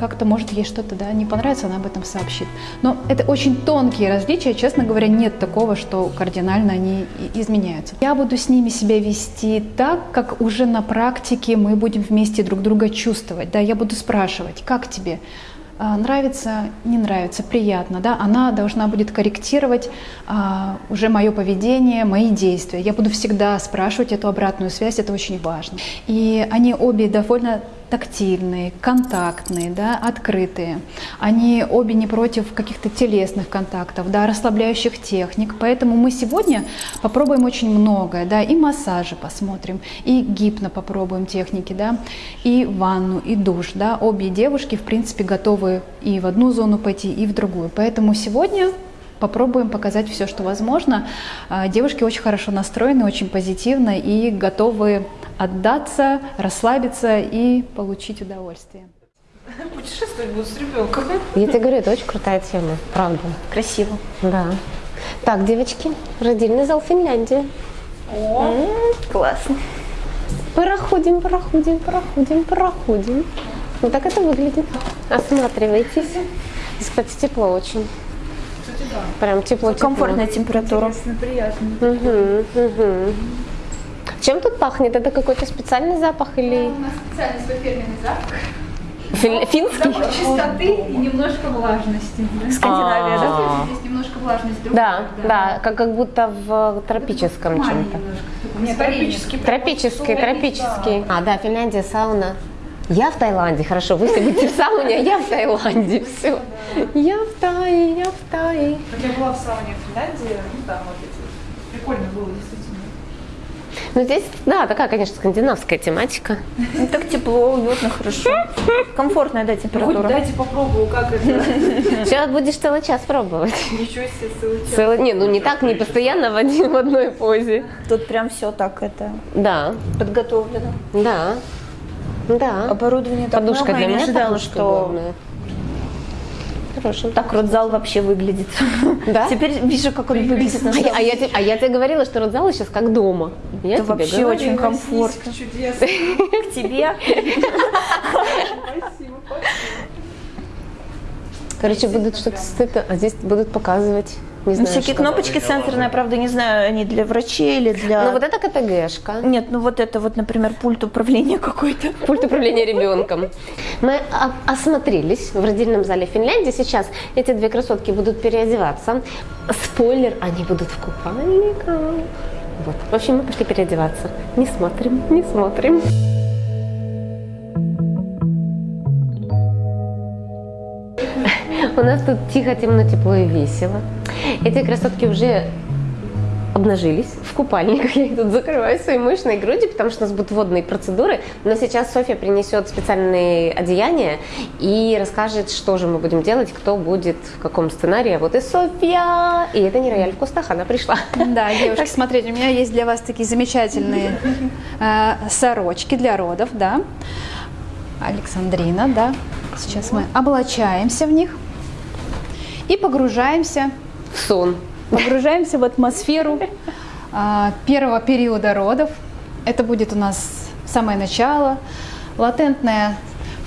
как-то, может, ей что-то да, не понравится, она об этом сообщит. Но это очень тонкие различия, честно говоря, нет такого, что кардинально они изменяются. Я буду с ними себя вести так, как уже на практике мы будем вместе друг друга чувствовать. Да, я буду спрашивать, как тебе? А, нравится, не нравится, приятно, да, она должна будет корректировать а, уже мое поведение, мои действия. Я буду всегда спрашивать эту обратную связь, это очень важно. И они обе довольно тактильные, контактные, да, открытые. Они обе не против каких-то телесных контактов, да, расслабляющих техник. Поэтому мы сегодня попробуем очень многое, да, и массажи посмотрим, и гипно попробуем техники, да, и ванну, и душ, да. Обе девушки, в принципе, готовы и в одну зону пойти, и в другую. Поэтому сегодня попробуем показать все, что возможно. А, Девушки очень хорошо настроены, очень позитивно и готовы отдаться, расслабиться и получить удовольствие. Путешествовать буду с ребенком. Я тебе говорю, это очень крутая тема, правда. Красиво. Да. Так, девочки, родильный зал Финляндии. М, Классно. Проходим, проходим, проходим, проходим. Вот так это выглядит. Осматривайтесь. Здесь, кстати, тепло очень. Кстати, да. Прям тепло, тепло. Комфортная температура. Интересно, приятно. Мгм, мгм. Чем тут пахнет? Это какой-то специальный запах или У нас специальный свой фирменный запах. фин- финский? Запах чистоты и немножко влажности. да. Скандинавия, да? А. Здесь немножко влажность другая, Да, да, как, как будто в тропическом чем-то. тропический. Тропический, тропический. А, да, Финляндия, сауна. Я в Таиланде, хорошо, вы все будете в сауне, а я в Таиланде, все. Я в Тае, я в Тае. Вот я была в сауне в Финляндии, ну там вот эти. Прикольно было, действительно. Ну здесь, да, такая, конечно, скандинавская тематика. Ну, так тепло, уютно, хорошо. Комфортная, да, Ну, хоть температура. дайте попробую, как это. Сейчас будешь целый час пробовать. Ничего себе, целый час. Целый, не, ну не так, не постоянно в, один, в одной позе. Тут прям все так это Да, подготовлено. да, да. Оборудование так Подушка много, для меня ожидала, подушка что главная. Хорошо. так родзал вообще выглядит. Да? Теперь вижу, как он выглядит на А я, а, я, те- а я тебе говорила, что родзал сейчас как дома. Я Это тебе вообще говорила. очень комфортно. Чудесно. К тебе. Спасибо, спасибо. Короче, будут что-то а здесь будут показывать, не Ну, знаю, всякие что. кнопочки сенсорные, правда, не знаю, они для врачей или для... Ну вот это КТГшка. Нет, ну вот это вот, например, пульт управления какой-то. Пульт управления ребенком. Мы осмотрелись в родильном зале Финляндии. Сейчас эти две красотки будут переодеваться. Спойлер, они будут в купальниках. Вот. В общем, мы пошли переодеваться. Не смотрим, не смотрим. У нас тут тихо, темно, тепло и весело. Эти красотки уже обнажились в купальниках. Я их тут закрываю своей мощной грудью, потому что у нас будут водные процедуры. Но сейчас Софья принесет специальные одеяния и расскажет, что же мы будем делать, кто будет в каком сценарии. А Вот и Софья! И это не рояль в кустах, она пришла. Да, девушки, смотрите, у меня есть для вас такие замечательные э, сорочки для родов, да. Александрина, да. Сейчас мы облачаемся в них и погружаемся, Сон. погружаемся в атмосферу а, первого периода родов. Это будет у нас самое начало, латентная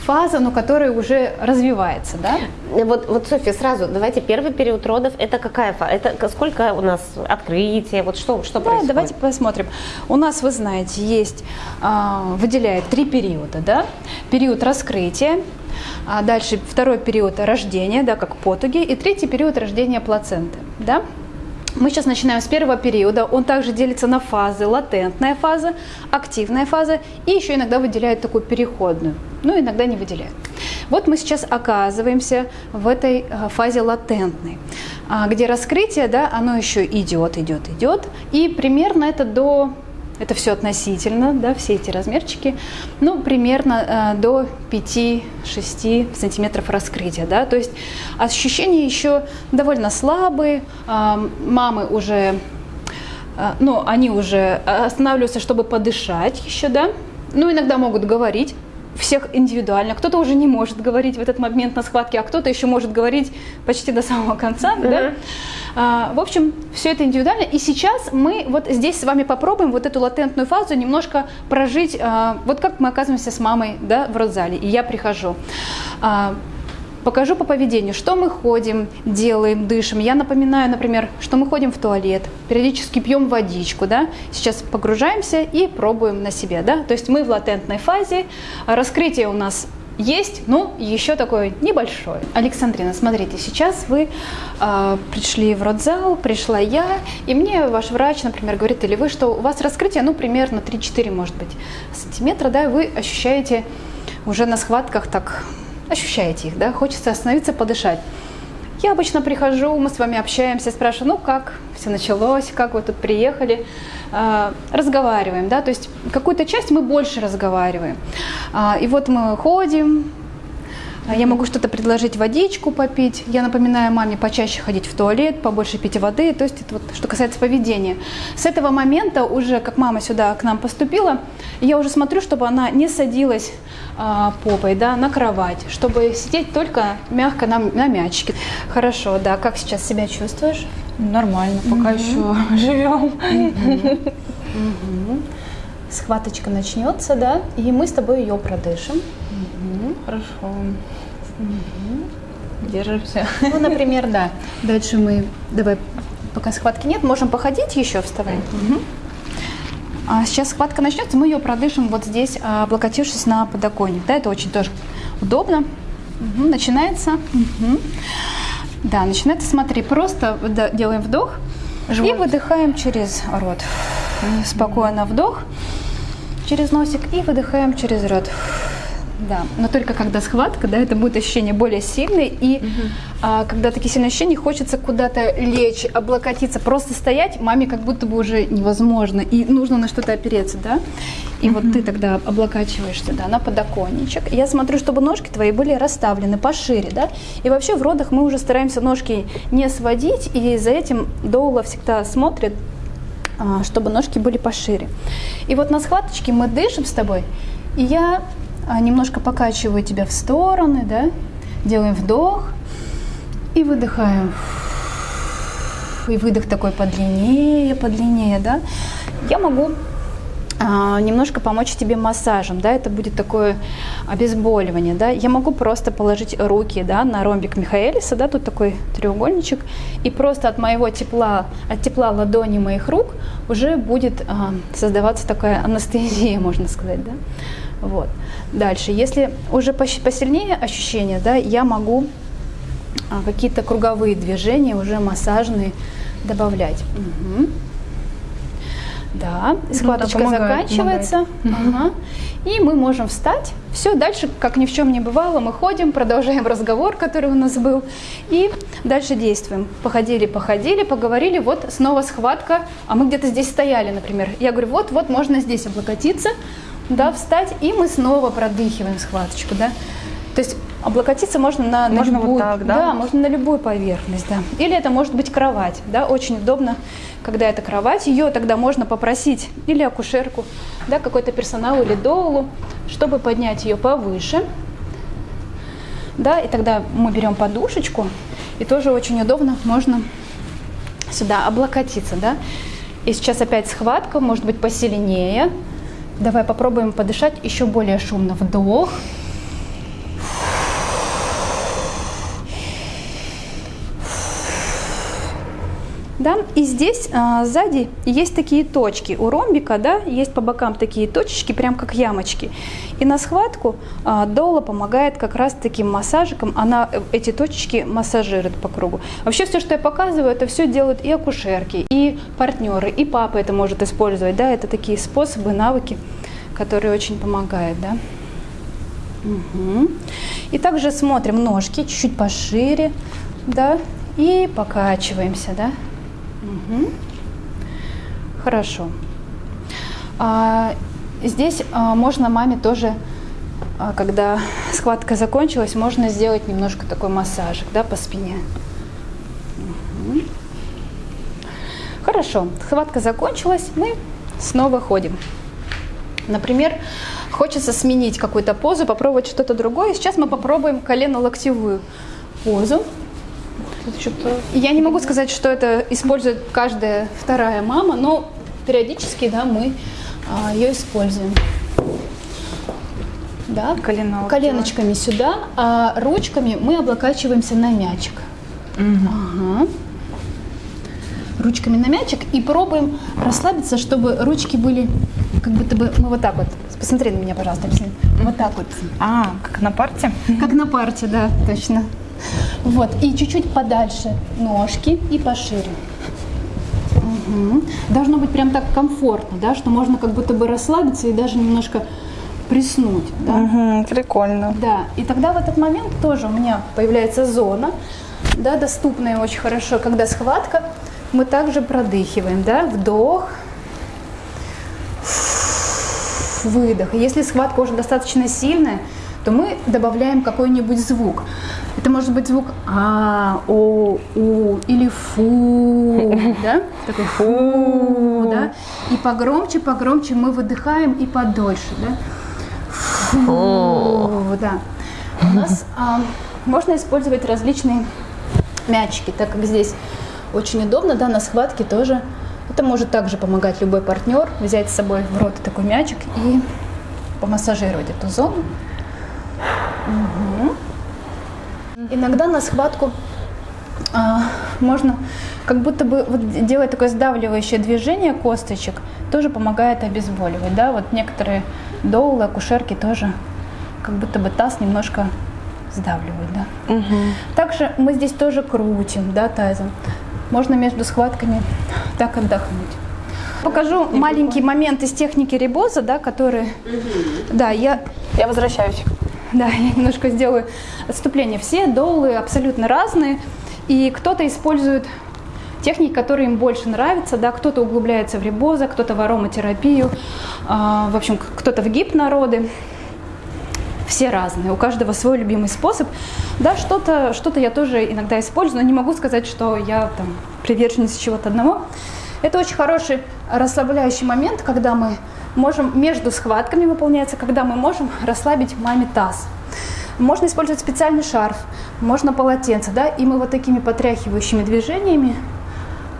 фаза, но которая уже развивается, да. Вот, вот, Софья, сразу, давайте первый период родов, это какая фаза? Это сколько у нас открытие? Вот что, что Да, происходит? давайте посмотрим. У нас, вы знаете, есть, а, выделяет три периода, да? Период раскрытия, а дальше второй период рождения, да, как потуги, и третий период рождения плаценты, да? Мы сейчас начинаем с первого периода. Он также делится на фазы. Латентная фаза, активная фаза и еще иногда выделяют такую переходную. Ну, иногда не выделяют. Вот мы сейчас оказываемся в этой э, фазе латентной, а, где раскрытие, да, оно еще идет, идет, идет. И примерно это до это все относительно, да, все эти размерчики, ну, примерно э, до 5-6 сантиметров раскрытия, да, то есть ощущения еще довольно слабые, а, мамы уже, а, ну, они уже останавливаются, чтобы подышать еще, да, ну, иногда могут говорить, всех индивидуально. Кто-то уже не может говорить в этот момент на схватке, а кто-то еще может говорить почти до самого конца. Да? А, в общем, все это индивидуально. И сейчас мы вот здесь с вами попробуем вот эту латентную фазу немножко прожить. а, вот как мы оказываемся с мамой да, в родзале, и я прихожу. а, покажу по поведению, что мы ходим, делаем, дышим. Я напоминаю, например, что мы ходим в туалет, периодически пьем водичку, да. Сейчас погружаемся и пробуем на себе, да. То есть мы в латентной фазе, раскрытие у нас есть, ну, еще такое небольшое. Александрина, смотрите, сейчас вы э, пришли в родзал, пришла я, и мне ваш врач, например, говорит, или вы, что у вас раскрытие, ну, примерно 3-4, может быть, сантиметра, да, и вы ощущаете уже на схватках так, ощущаете их, да, хочется остановиться, подышать. Я обычно прихожу, мы с вами общаемся, спрашиваю, ну как? Все началось, как вы тут приехали, а, разговариваем, да, то есть какую-то часть мы больше разговариваем. А, и вот мы ходим, я могу что-то предложить, водичку попить. Я напоминаю маме почаще ходить в туалет, побольше пить воды. То есть это вот что касается поведения. С этого момента уже, как мама сюда к нам поступила, я уже смотрю, чтобы она не садилась а, попой да, на кровать, чтобы сидеть только мягко на, на мячике. Хорошо, да. Как сейчас себя чувствуешь? Нормально, пока mm еще живем. Mm-hmm. Mm-hmm. Схваточка начнется, да, и мы с тобой ее продышим. Хорошо. Угу. Держимся. Ну, например, да. Дальше мы, давай, пока схватки нет, можем походить еще, вставай. Угу. А сейчас схватка начнется, мы ее продышим вот здесь, облокотившись на подоконник. Да, это очень тоже удобно. Угу, начинается. Угу. Да, начинается, смотри, просто делаем вдох Живот. и выдыхаем через рот. Спокойно вдох через носик и выдыхаем через рот. Да, но только когда схватка, да, это будет ощущение более сильное, и угу. а, когда такие сильные ощущения, хочется куда-то лечь, облокотиться, просто стоять, маме как будто бы уже невозможно, и нужно на что-то опереться, да, и угу. вот ты тогда облокачиваешься, да, на подоконничек. Я смотрю, чтобы ножки твои были расставлены пошире, да, и вообще в родах мы уже стараемся ножки не сводить, и за этим доула всегда смотрит, а, чтобы ножки были пошире. И вот на схваточке мы дышим с тобой, и я немножко покачиваю тебя в стороны, да, делаем вдох и выдыхаем. И выдох такой подлиннее, подлиннее, да. Я могу а, немножко помочь тебе массажем, да, это будет такое обезболивание, да. Я могу просто положить руки, да, на ромбик Михаэлиса, да, тут такой треугольничек, и просто от моего тепла, от тепла ладони моих рук уже будет а, создаваться такая анестезия, можно сказать, да. Вот. Дальше, если уже посильнее ощущения, да, я могу а, какие-то круговые движения, уже массажные добавлять. Угу. Да, схваточка ну, да, помогает, заканчивается. Помогает. Ага. И мы можем встать. Все, дальше, как ни в чем не бывало, мы ходим, продолжаем разговор, который у нас был. И дальше действуем. Походили, походили, поговорили, вот снова схватка. А мы где-то здесь стояли, например. Я говорю, вот, вот, можно здесь облокотиться да, встать, и мы снова продыхиваем схваточку, да. То есть облокотиться можно на, можно на любую, вот так, да? да, можно на любую поверхность, да. Или это может быть кровать, да, очень удобно, когда это кровать, ее тогда можно попросить или акушерку, да, какой-то персонал или доулу, чтобы поднять ее повыше, да, и тогда мы берем подушечку, и тоже очень удобно, можно сюда облокотиться, да. И сейчас опять схватка, может быть посильнее, Давай попробуем подышать еще более шумно. Вдох. Да? И здесь а, сзади есть такие точки. У ромбика да, есть по бокам такие точечки, прям как ямочки. И на схватку а, доула помогает как раз таким массажиком. Она э, эти точечки массажирует по кругу. Вообще все, что я показываю, это все делают и акушерки, и партнеры, и папа это может использовать. Да? Это такие способы, навыки, которые очень помогают. Да? Угу. И также смотрим ножки чуть-чуть пошире, да, и покачиваемся, да. Угу. Хорошо. А, здесь а, можно маме тоже, а, когда схватка закончилась, можно сделать немножко такой массажик да, по спине. Угу. Хорошо, схватка закончилась, мы снова ходим. Например, хочется сменить какую-то позу, попробовать что-то другое. Сейчас мы попробуем колено-локтевую позу. Я не могу сказать, что это использует каждая вторая мама, но периодически да, мы а, ее используем. да, Колено вот коленочками сюда, а ручками мы облокачиваемся на мячик. Ага. Ручками на мячик и пробуем расслабиться, чтобы ручки были как будто бы, мы вот так вот, посмотри на меня, пожалуйста, объясни. вот так вот, А, как на парте? как на парте, да, точно. Вот, и чуть-чуть подальше ножки и пошире. Мгм. Должно быть прям так комфортно, да, что можно как будто бы расслабиться и даже немножко приснуть, да. Угу, прикольно. Да, и тогда в этот момент тоже у меня появляется зона, да, доступная очень хорошо, когда схватка, мы также продыхиваем, да, вдох, выдох. И если схватка уже достаточно сильная, то мы добавляем какой-нибудь звук. Это может быть звук а, о, у или фу, да? Такой фу, да? И погромче, погромче мы выдыхаем и подольше, да? Фу, да. У нас а, можно использовать различные мячики, так как здесь очень удобно, да, на схватке тоже. Это может также помогать любой партнер взять с собой в рот такой мячик и помассажировать эту зону. Иногда на схватку а, можно как будто бы вот делать такое сдавливающее движение косточек, тоже помогает обезболивать. Да? Вот некоторые доулы, акушерки тоже как будто бы таз немножко сдавливают. Да? Также мы здесь тоже крутим да, тазом. Можно между схватками так отдохнуть. Покажу маленький момент из техники рибоза, да, который... Да, я Я возвращаюсь. Да, я немножко сделаю отступление. Все доулы абсолютно разные, и кто-то использует техники, которые им больше нравятся, да, кто-то углубляется в рибоза, кто-то в ароматерапию, а, в общем, кто-то в гипнороды. Все разные, у каждого свой любимый способ. Да, что-то что я тоже иногда использую, но не могу сказать, что я там приверженец чего-то одного. Это очень хороший расслабляющий момент, когда мы можем между схватками выполняется, когда мы можем расслабить маме таз. Можно использовать специальный шарф, можно полотенце, да, и мы вот такими потряхивающими движениями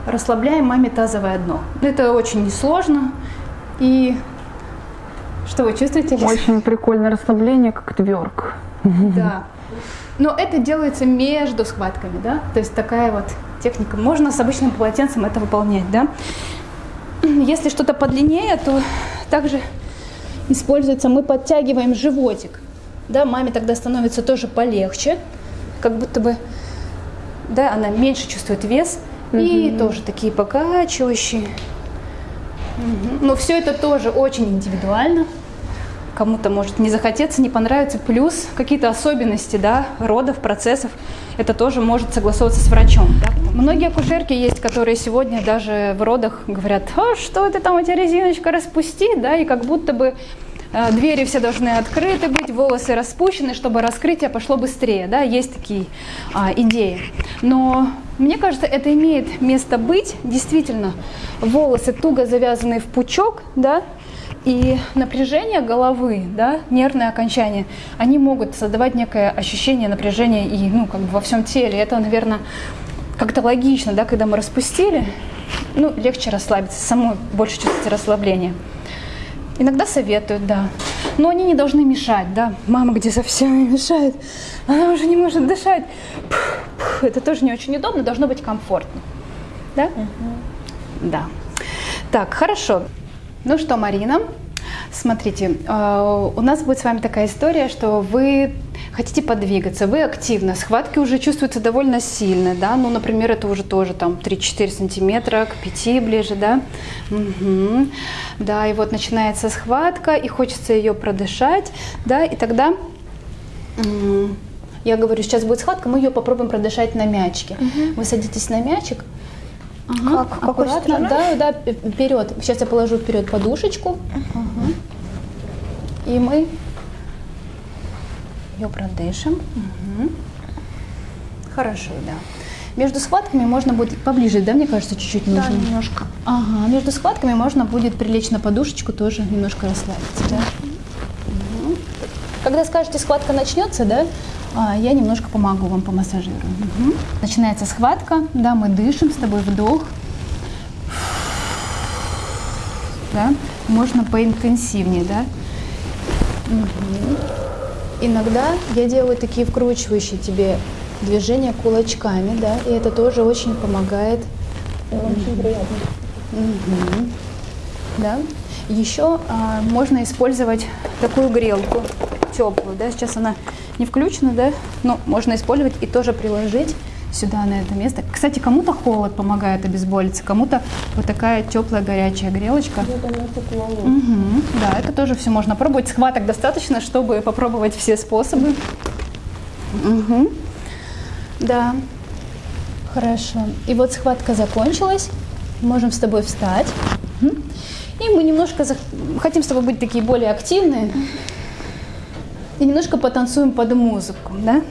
расслабляем маме тазовое дно. Это очень несложно. И что вы чувствуете? Очень прикольное расслабление, как тверк. Да. Но это делается между схватками, да? То есть такая вот техника. Можно с обычным полотенцем это выполнять, да? Если что-то подлиннее, то также используется, мы подтягиваем животик. Да, маме тогда становится тоже полегче, как будто бы, да, она меньше чувствует вес. И тоже такие покачивающие. Мгм. Но все это тоже очень индивидуально. Кому-то может не захотеться, не понравится. Плюс какие-то особенности да, родов, процессов. Это тоже может согласовываться с врачом. да. Многие акушерки есть, которые сегодня даже в родах говорят, а что ты там, эти резиночка распусти, да, и как будто бы э, двери все должны открыты быть, волосы распущены, чтобы раскрытие пошло быстрее, да, есть такие а, идеи. Но мне кажется, это имеет место быть, действительно, волосы туго завязанные в пучок, да, и напряжение головы, да, нервные окончания, они могут создавать некое ощущение напряжения и, ну, как бы во всем теле. Это, наверное, как-то логично, да, когда мы распустили, ну, легче расслабиться, самой больше чувствуется расслабление. Иногда советуют, да. Но они не должны мешать, да. Мама где совсем мешает, она уже не может дышать. Пф, пф. Это тоже не очень удобно, должно быть комфортно. Да? Да. Так, хорошо. Ну что, Марина, смотрите, э, у нас будет с вами такая история, что вы хотите подвигаться, вы активно, схватки уже чувствуются довольно сильно, да, ну, например, это уже тоже там 3-4 сантиметра, к 5 ближе, да, Мгм. да, и вот начинается схватка, и хочется ее продышать, да, и тогда я говорю, сейчас будет схватка, мы ее попробуем продышать на мячике. Вы садитесь на мячик, Ага, Как? Какой да, да, вперед. Сейчас я положу вперед подушечку. Ага. И мы ее продышим. Мгм. Хорошо, да. Между схватками можно будет поближе, да, мне кажется, чуть-чуть нужно. Да, немножко. Ага, между схватками можно будет прилечь на подушечку, тоже немножко расслабиться, да. Мгм. Когда скажете, схватка начнется, да, я немножко помогу вам, помассажирую. Мгм. Начинается схватка, да, мы дышим с тобой, вдох. Да, можно поинтенсивнее, да. Мгм. Иногда я делаю такие вкручивающие тебе движения кулачками, да, и это тоже очень помогает. Очень приятно. Мгм. Да. Еще а, можно использовать такую грелку теплую, да, сейчас она не включена, да, но можно использовать и тоже приложить сюда, на это место. Кстати, кому-то холод помогает обезболиться, кому-то вот такая теплая горячая грелочка. Мгм. Да, это тоже все можно пробовать. Схваток достаточно, чтобы попробовать все способы. Мгм. Да, хорошо. И вот схватка закончилась. Можем с тобой встать. Мгм. И мы немножко зах- хотим с тобой быть такие более активные. И немножко потанцуем под музыку, да?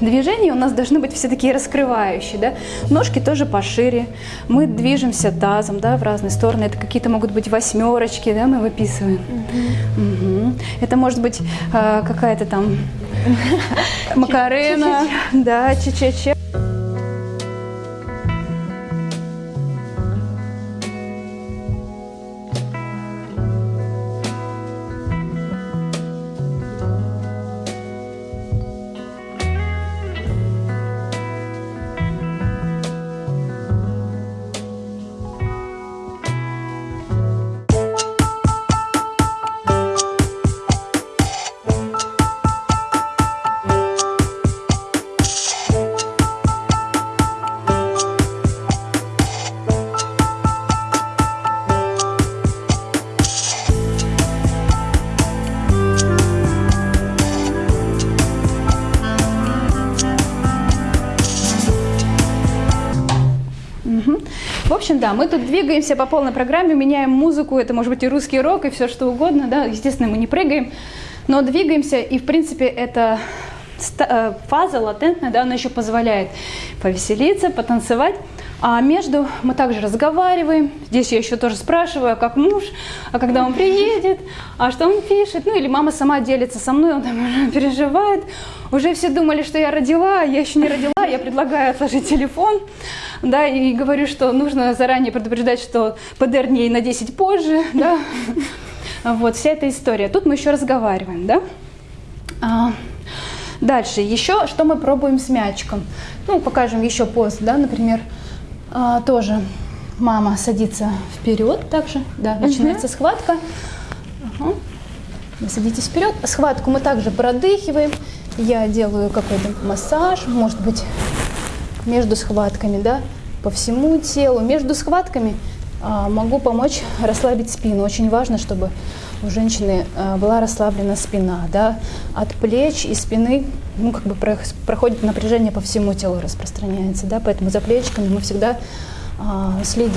Движения у нас должны быть все такие раскрывающие, да? Ножки тоже пошире. Мы движемся тазом, да, в разные стороны. Это какие-то могут быть восьмерочки, да, мы выписываем. Мгм. Это может быть э, какая-то там макарена, да, че-че-че. Да, мы тут двигаемся по полной программе, меняем музыку, это может быть и русский рок, и все что угодно, да, естественно, мы не прыгаем, но двигаемся, и, в принципе, ста- э, фаза латентная, да, она еще позволяет повеселиться, потанцевать, а между мы также разговариваем, здесь я еще тоже спрашиваю, а как муж, а когда он приедет, а что он пишет, ну или мама сама делится со мной, он там переживает, уже все думали, что я родила, а я еще не родила, я предлагаю отложить телефон, да, и говорю, что нужно заранее предупреждать, что ПДР дней на 10 позже, да, вот вся эта история. Тут мы еще разговариваем, да. А, Дальше, еще что мы пробуем с мячиком. Ну, покажем еще пост, да, например, а, тоже мама садится вперед также, да, начинается схватка. Ага. Вы садитесь вперед. Схватку мы также продыхиваем. Я делаю какой-то массаж, может быть, между схватками, да, по всему телу. Между схватками могу помочь расслабить спину. Очень важно, чтобы у женщины а, была расслаблена спина, да, от плеч и спины, ну, как бы про- проходит напряжение по всему телу, распространяется, да, поэтому за плечиками мы всегда а, следим.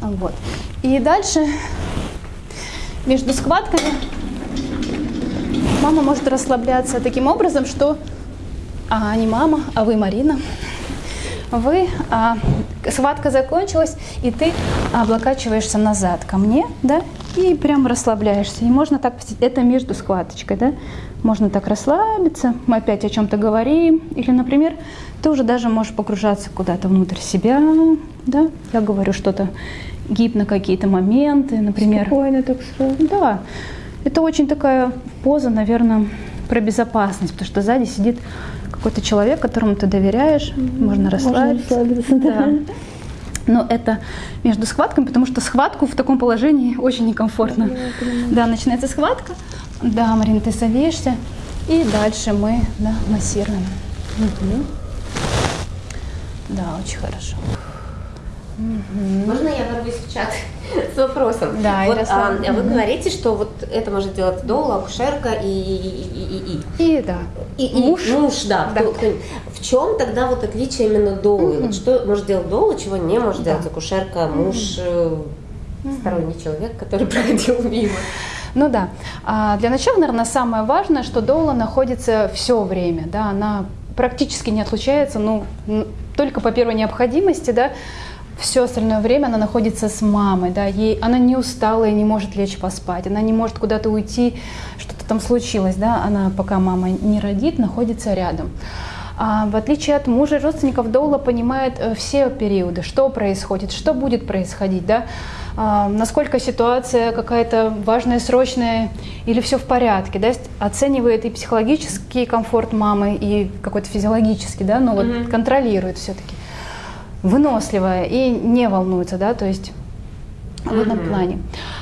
Вот. И дальше между схватками мама может расслабляться таким образом, что а не мама, а вы Марина. Вы, а, схватка закончилась, и ты облокачиваешься назад ко мне, да, и прям расслабляешься. И можно так, посидеть. это между схваточкой, да, можно так расслабиться, мы опять о чем-то говорим, или, например, ты уже даже можешь погружаться куда-то внутрь себя, да, я говорю что-то, гипно какие-то моменты, например. Спокойно так сразу. Да, это очень такая поза, наверное, про безопасность, потому что сзади сидит какой-то человек, которому ты доверяешь, можно расслабиться. расслабиться, да. Но это между схватками, потому что схватку в таком положении очень некомфортно. Да, начинается схватка. Да, Марина, ты садишься. И дальше мы да, массируем. Мгм. Да, очень хорошо. Можно я ворвусь в чат с вопросом? Да, вот, Ярослав. а, вы говорите, что вот это может делать доула, акушерка и, и, и, и, И да. и, и Муж. муж, да. Да. кто- кто- В чем тогда вот отличие именно доулы? Вот что может делать доула, чего не может делать акушерка, муж, э, сторонний человек, который проходил мимо? Ну да. А для начала, наверное, самое важное, что доула находится все время, да, она практически не отлучается, ну, только по первой необходимости, да, все остальное время она находится с мамой, да, ей, она не устала и не может лечь поспать, она не может куда-то уйти, что-то там случилось, да, она, пока мама не родит, находится рядом. А в отличие от мужа и родственников, Доула понимает э, все периоды, что происходит, что будет происходить, да, а, насколько ситуация какая-то важная, срочная или все в порядке, да, оценивает и психологический комфорт мамы, и какой-то физиологический, да, но вот контролирует все-таки, выносливая и не волнуется, да, то есть в этом плане.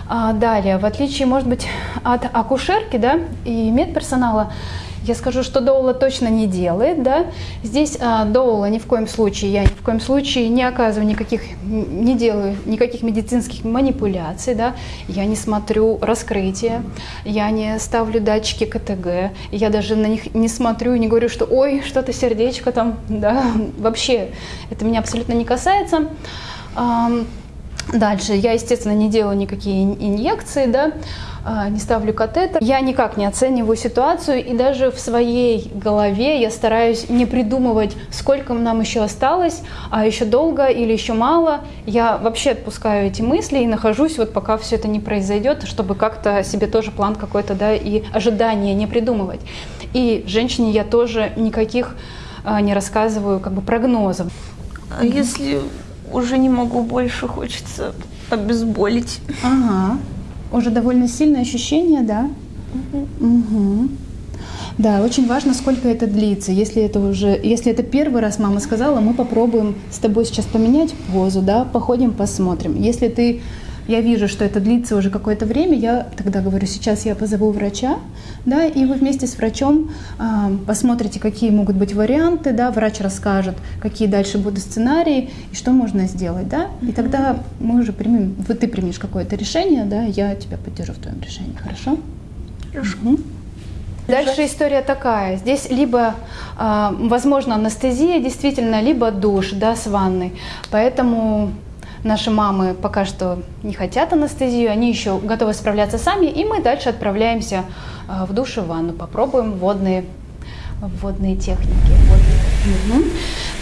А, далее, в отличие, может быть, от акушерки, да, и медперсонала, я скажу, что доула точно не делает, да. Здесь а, доула ни в коем случае, я ни в коем случае не оказываю никаких, не делаю никаких медицинских манипуляций, да. Я не смотрю раскрытие, я не ставлю датчики КТГ, я даже на них не смотрю и не говорю, что ой, что-то сердечко там, да. Вообще, это меня абсолютно не касается. Дальше, я, естественно, не делаю никакие инъекции, да, не ставлю катетер. Я никак не оцениваю ситуацию, и даже в своей голове я стараюсь не придумывать, сколько нам еще осталось, а еще долго или еще мало. Я вообще отпускаю эти мысли и нахожусь вот пока все это не произойдет, чтобы как-то себе тоже план какой-то, да, и ожидания не придумывать. И женщине я тоже никаких а, не рассказываю как бы прогнозов. А если уже не могу больше, хочется обезболить. Ага. Уже довольно сильное ощущение, да? Угу. угу. Да, очень важно, сколько это длится. Если это уже, если это первый раз мама сказала, мы попробуем с тобой сейчас поменять позу, да, походим, посмотрим. Если ты я вижу, что это длится уже какое-то время, я тогда говорю, сейчас я позову врача, да, и вы вместе с врачом э, посмотрите, какие могут быть варианты, да, врач расскажет, какие дальше будут сценарии и что можно сделать, да, и тогда мы уже примем, вот ты примешь какое-то решение, да, я тебя поддержу в твоем решении, хорошо? Хорошо. Угу. Дальше история такая. Здесь либо, э, возможно, анестезия действительно, либо душ да, с ванной. Поэтому Наши мамы пока что не хотят анестезию, они еще готовы справляться сами, и мы дальше отправляемся э, в душ и ванну, попробуем водные, водные техники. Водные. Угу.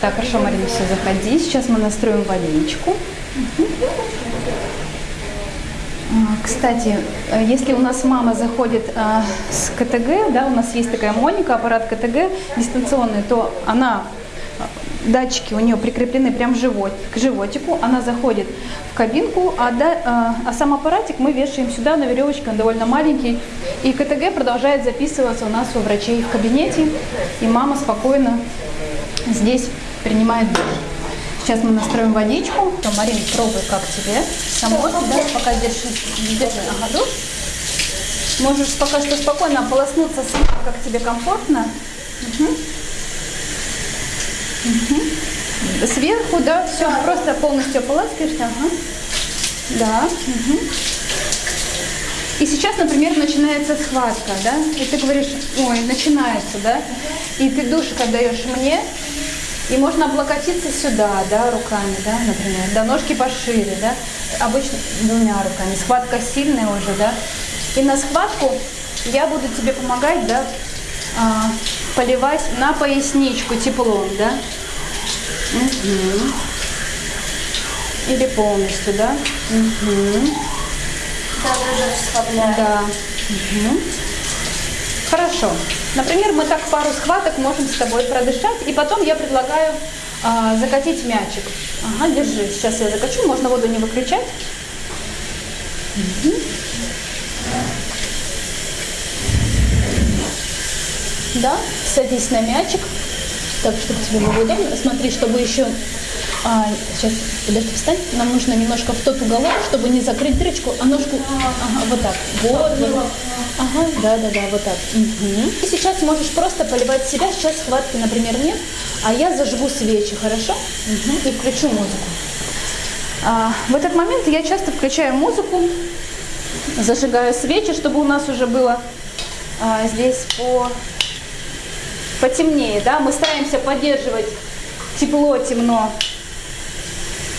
Так, хорошо, Марина, все, заходи. Сейчас мы настроим водичку. Угу. Кстати, э, если у нас мама заходит а, с КТГ, да, у нас есть такая Моника, аппарат КТГ дистанционный, то она датчики у нее прикреплены прям живот, к животику, она заходит в кабинку, а, да, а, а сам аппаратик мы вешаем сюда на веревочке, он довольно маленький, и КТГ продолжает записываться у нас у врачей в кабинете, и мама спокойно здесь принимает душ. Сейчас мы настроим водичку. То, Марин, пробуй, как тебе. Самой, да, пока держи, держи, ага, душ. Можешь пока что спокойно ополоснуться сама, как тебе комфортно. Угу. Угу. Сверху, да, все, да. просто полностью ополаскиваешься. Ага. Да. Угу. И сейчас, например, начинается схватка, да, и ты говоришь, ой, начинается, да, и ты душка даешь мне, и можно облокотиться сюда, да, руками, да, например, да, ножки пошире, да, обычно двумя руками, схватка сильная уже, да, и на схватку я буду тебе помогать, да, а, поливать на поясничку теплом, да? Угу. Или полностью, да? Угу. Да, Да. Угу. Хорошо. Например, мы так пару схваток можем с тобой продышать, и потом я предлагаю а, закатить мячик. Ага, держи. Сейчас я закачу, можно воду не выключать. Угу. Да, садись на мячик, так, чтобы тебе было удобно. Смотри, чтобы еще... А, сейчас, подожди, встань. Нам нужно немножко в тот уголок, чтобы не закрыть дырочку, а ножку... Ага, вот так. Вот, вот. Ага, да-да-да, вот так. Угу. И сейчас можешь просто поливать себя. Сейчас схватки, например, нет. А я зажгу свечи, хорошо? Угу. И включу музыку. А, в этот момент я часто включаю музыку, зажигаю свечи, чтобы у нас уже было а, здесь по потемнее, да, мы стараемся поддерживать тепло, темно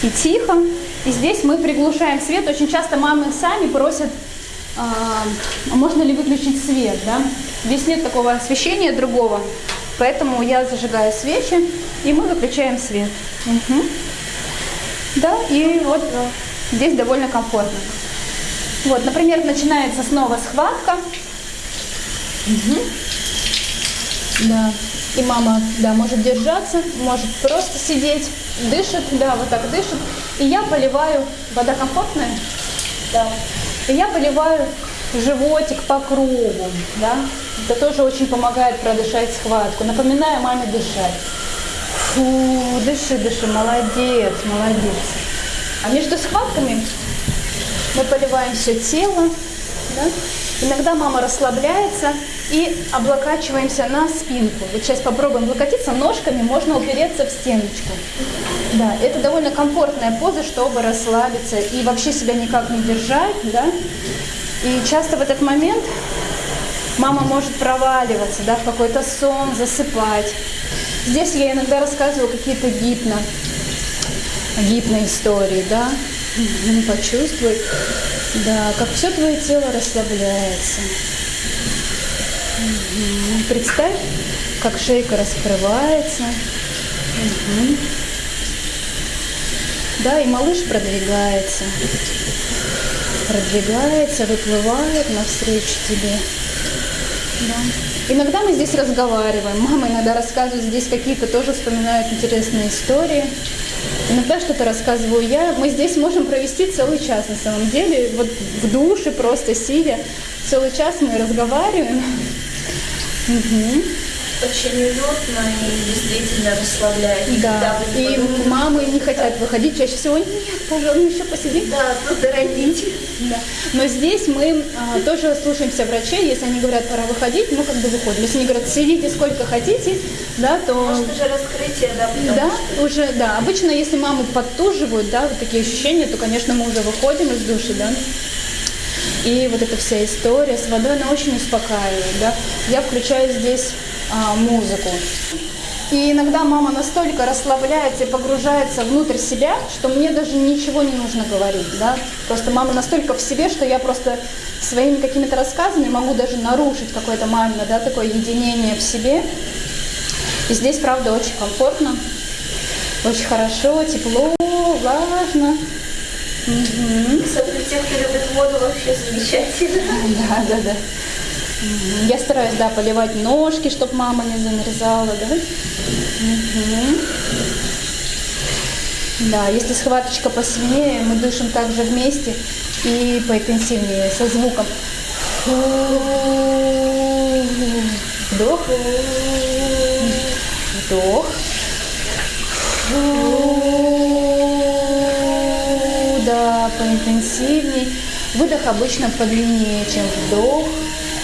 и тихо. И здесь мы приглушаем свет. Очень часто мамы сами просят, а, можно ли выключить свет, да. Здесь нет такого освещения другого, поэтому я зажигаю свечи, и мы выключаем свет. Угу. Да, и вот здесь довольно комфортно. Вот, например, начинается снова схватка. Угу. Да. И мама, да, может держаться, может просто сидеть, дышит, да, вот так дышит. И я поливаю, вода комфортная? Да. И я поливаю животик по кругу, да. Это тоже очень помогает продышать схватку. Напоминаю маме дышать. Фу, дыши, дыши, молодец, молодец. А между схватками мы поливаем все тело, да? Иногда мама расслабляется и облокачиваемся на спинку. Вот сейчас попробуем облокотиться ножками, можно упереться в стеночку. Да, это довольно комфортная поза, чтобы расслабиться и вообще себя никак не держать, да. И часто в этот момент мама может проваливаться, да, в какой-то сон, засыпать. Здесь я иногда рассказываю какие-то гипно, гипно истории, да. Почувствуй, да, как все твое тело расслабляется. Представь, как шейка раскрывается. Угу. Да, и малыш продвигается. Продвигается, выплывает навстречу тебе. Да. Иногда мы здесь разговариваем. Мама иногда рассказывает здесь какие-то тоже вспоминают интересные истории. Иногда что-то рассказываю я. Мы здесь можем провести целый час на самом деле. Вот в душе просто сидя. Целый час мы разговариваем. Угу. Очень уютно и действительно расслабляет. Да, и мамы не хотят выходить, чаще всего, нет, пожалуйста, еще посидим. Да, тут родители. Да. Но здесь мы а, тоже слушаемся врачей, если они говорят, пора выходить, мы как бы выходим. Если они говорят, сидите сколько хотите, да, то... Может, уже раскрытие, да? Да, что... уже, да. Обычно, если мамы подтуживают, да, вот такие ощущения, то, конечно, мы уже выходим из души, да. И вот эта вся история с водой, она очень успокаивает, да. Я включаю здесь а, музыку. И иногда мама настолько расслабляется и погружается внутрь себя, что мне даже ничего не нужно говорить. Да? Просто мама настолько в себе, что я просто своими какими-то рассказами могу даже нарушить какое-то мамино да, такое единение в себе. И здесь, правда, очень комфортно, очень хорошо, тепло, влажно. Угу. Кстати, те, кто любит воду, вообще замечательно. Да, да, да. Я стараюсь, да, поливать ножки, чтобы мама не замерзала, да. Угу. Да, если схваточка посильнее, мы дышим также вместе и поинтенсивнее, со звуком. Вдох. Вдох. Да, поинтенсивнее. Выдох обычно подлиннее, чем вдох.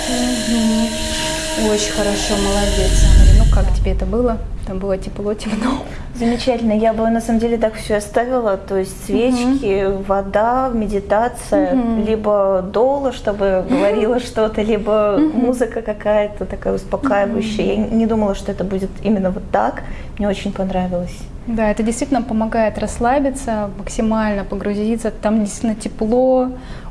Угу. Очень хорошо, молодец. Ну как тебе это было? Там было тепло, темно. Замечательно. Я бы на самом деле так все оставила. То есть свечки, угу. вода, медитация, угу. либо дола, чтобы говорила что-то, либо угу. музыка какая-то такая успокаивающая. Угу. Я не думала, что это будет именно вот так. Мне очень понравилось. Да, это действительно помогает расслабиться, максимально погрузиться. Там действительно тепло,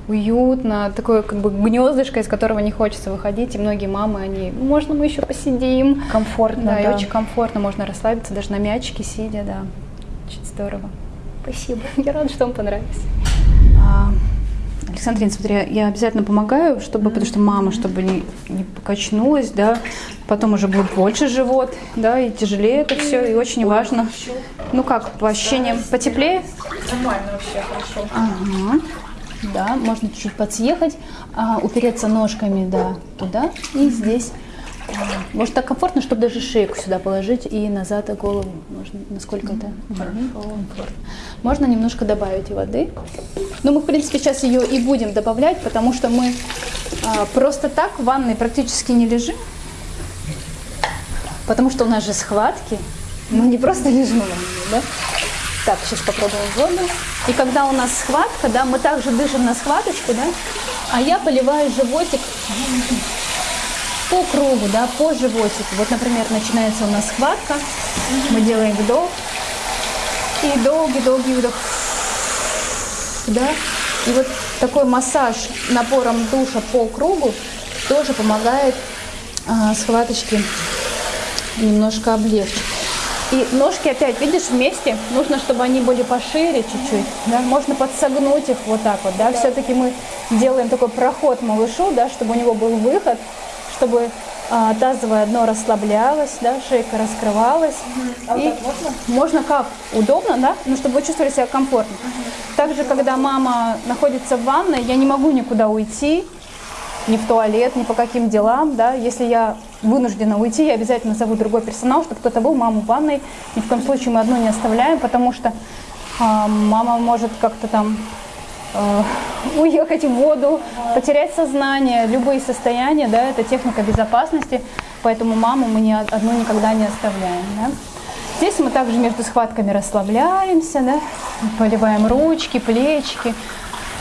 уютно, такое как бы гнездышко, из которого не хочется выходить. И многие мамы, они, можно мы еще посидим? Комфортно, да. да. и очень комфортно, можно расслабиться даже на мячике сидя, да. Очень здорово. Спасибо. Я рада, что вам понравилось. А, Александрина, смотри, я обязательно помогаю, чтобы, потому что мама, чтобы не, не покачнулась, да, потом уже будет больше живот, да, и тяжелее это все, и очень важно. Ну как, по ощущениям, потеплее? Нормально вообще, хорошо. Ага. Да, можно чуть-чуть подсъехать, а, упереться ножками, да, туда и здесь. Может так комфортно, чтобы даже шейку сюда положить и назад и голову. Можно, насколько это комфортно. Можно немножко добавить воды. Но мы, в принципе, сейчас ее и будем добавлять, потому что мы а, просто так в ванной практически не лежим. Потому что у нас же схватки. Мы не просто лежим в ванной, да? Так, сейчас попробуем воду. И когда у нас схватка, да, мы также дышим на схваточку, да, а я поливаю животик по кругу, да, по животику. Вот, например, начинается у нас схватка, мы делаем вдох, и долгий-долгий вдох, да, и вот такой массаж напором душа по кругу тоже помогает а, схваточке немножко облегчить. И ножки опять, видишь, вместе. Нужно, чтобы они были пошире чуть-чуть. Да? Можно подсогнуть их вот так вот. Да? да. Все-таки мы делаем такой проход малышу, да, чтобы у него был выход, чтобы а, тазовое дно расслаблялось, да, шейка раскрывалась. А вот И так можно? можно как? Удобно, да? Ну, чтобы вы чувствовали себя комфортно. Также, когда мама находится в ванной, я не могу никуда уйти, ни в туалет, ни по каким делам, да. Если я вынуждена уйти, я обязательно зову другой персонал, чтобы кто-то был, маму в ванной. Ни в коем случае мы одну не оставляем, потому что а, мама может как-то там уехать в воду, потерять сознание, любые состояния, да, это техника безопасности, поэтому маму мы ни одну никогда не оставляем, да. Здесь мы также между схватками расслабляемся, да, поливаем ручки, плечики.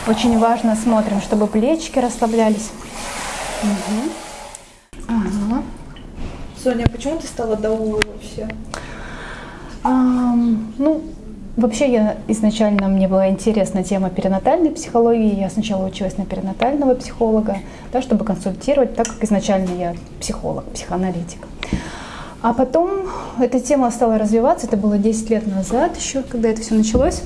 Очень важно смотрим, чтобы плечики расслаблялись. Ага. Соня, а почему ты стала даулой вообще? Ам, ну, вообще я изначально, мне была интересна тема перинатальной психологии. Я сначала училась на перинатального психолога, да, чтобы консультировать, так как изначально я психолог, психоаналитик. А потом эта тема стала развиваться, это было 10 лет назад еще, когда это все началось.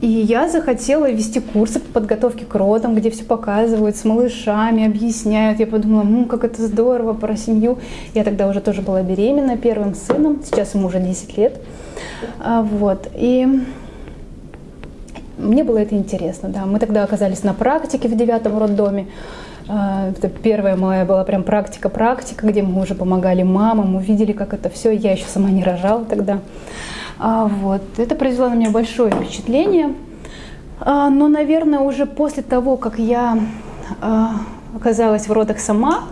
И я захотела вести курсы по подготовке к родам, где все показывают с малышами, объясняют. Я подумала, ну как это здорово про семью. Я тогда уже тоже была беременна первым сыном, сейчас ему уже 10 лет. А, Вот. И мне было это интересно, да. Мы тогда оказались на практике в девятом роддоме. А, Это первая моя была прям практика-практика, где мы уже помогали мамам, увидели, как это все. Я еще сама не рожала тогда. А, Вот. Это произвело на меня большое впечатление. А, Но, наверное, уже после того, как я а, оказалась в родах сама,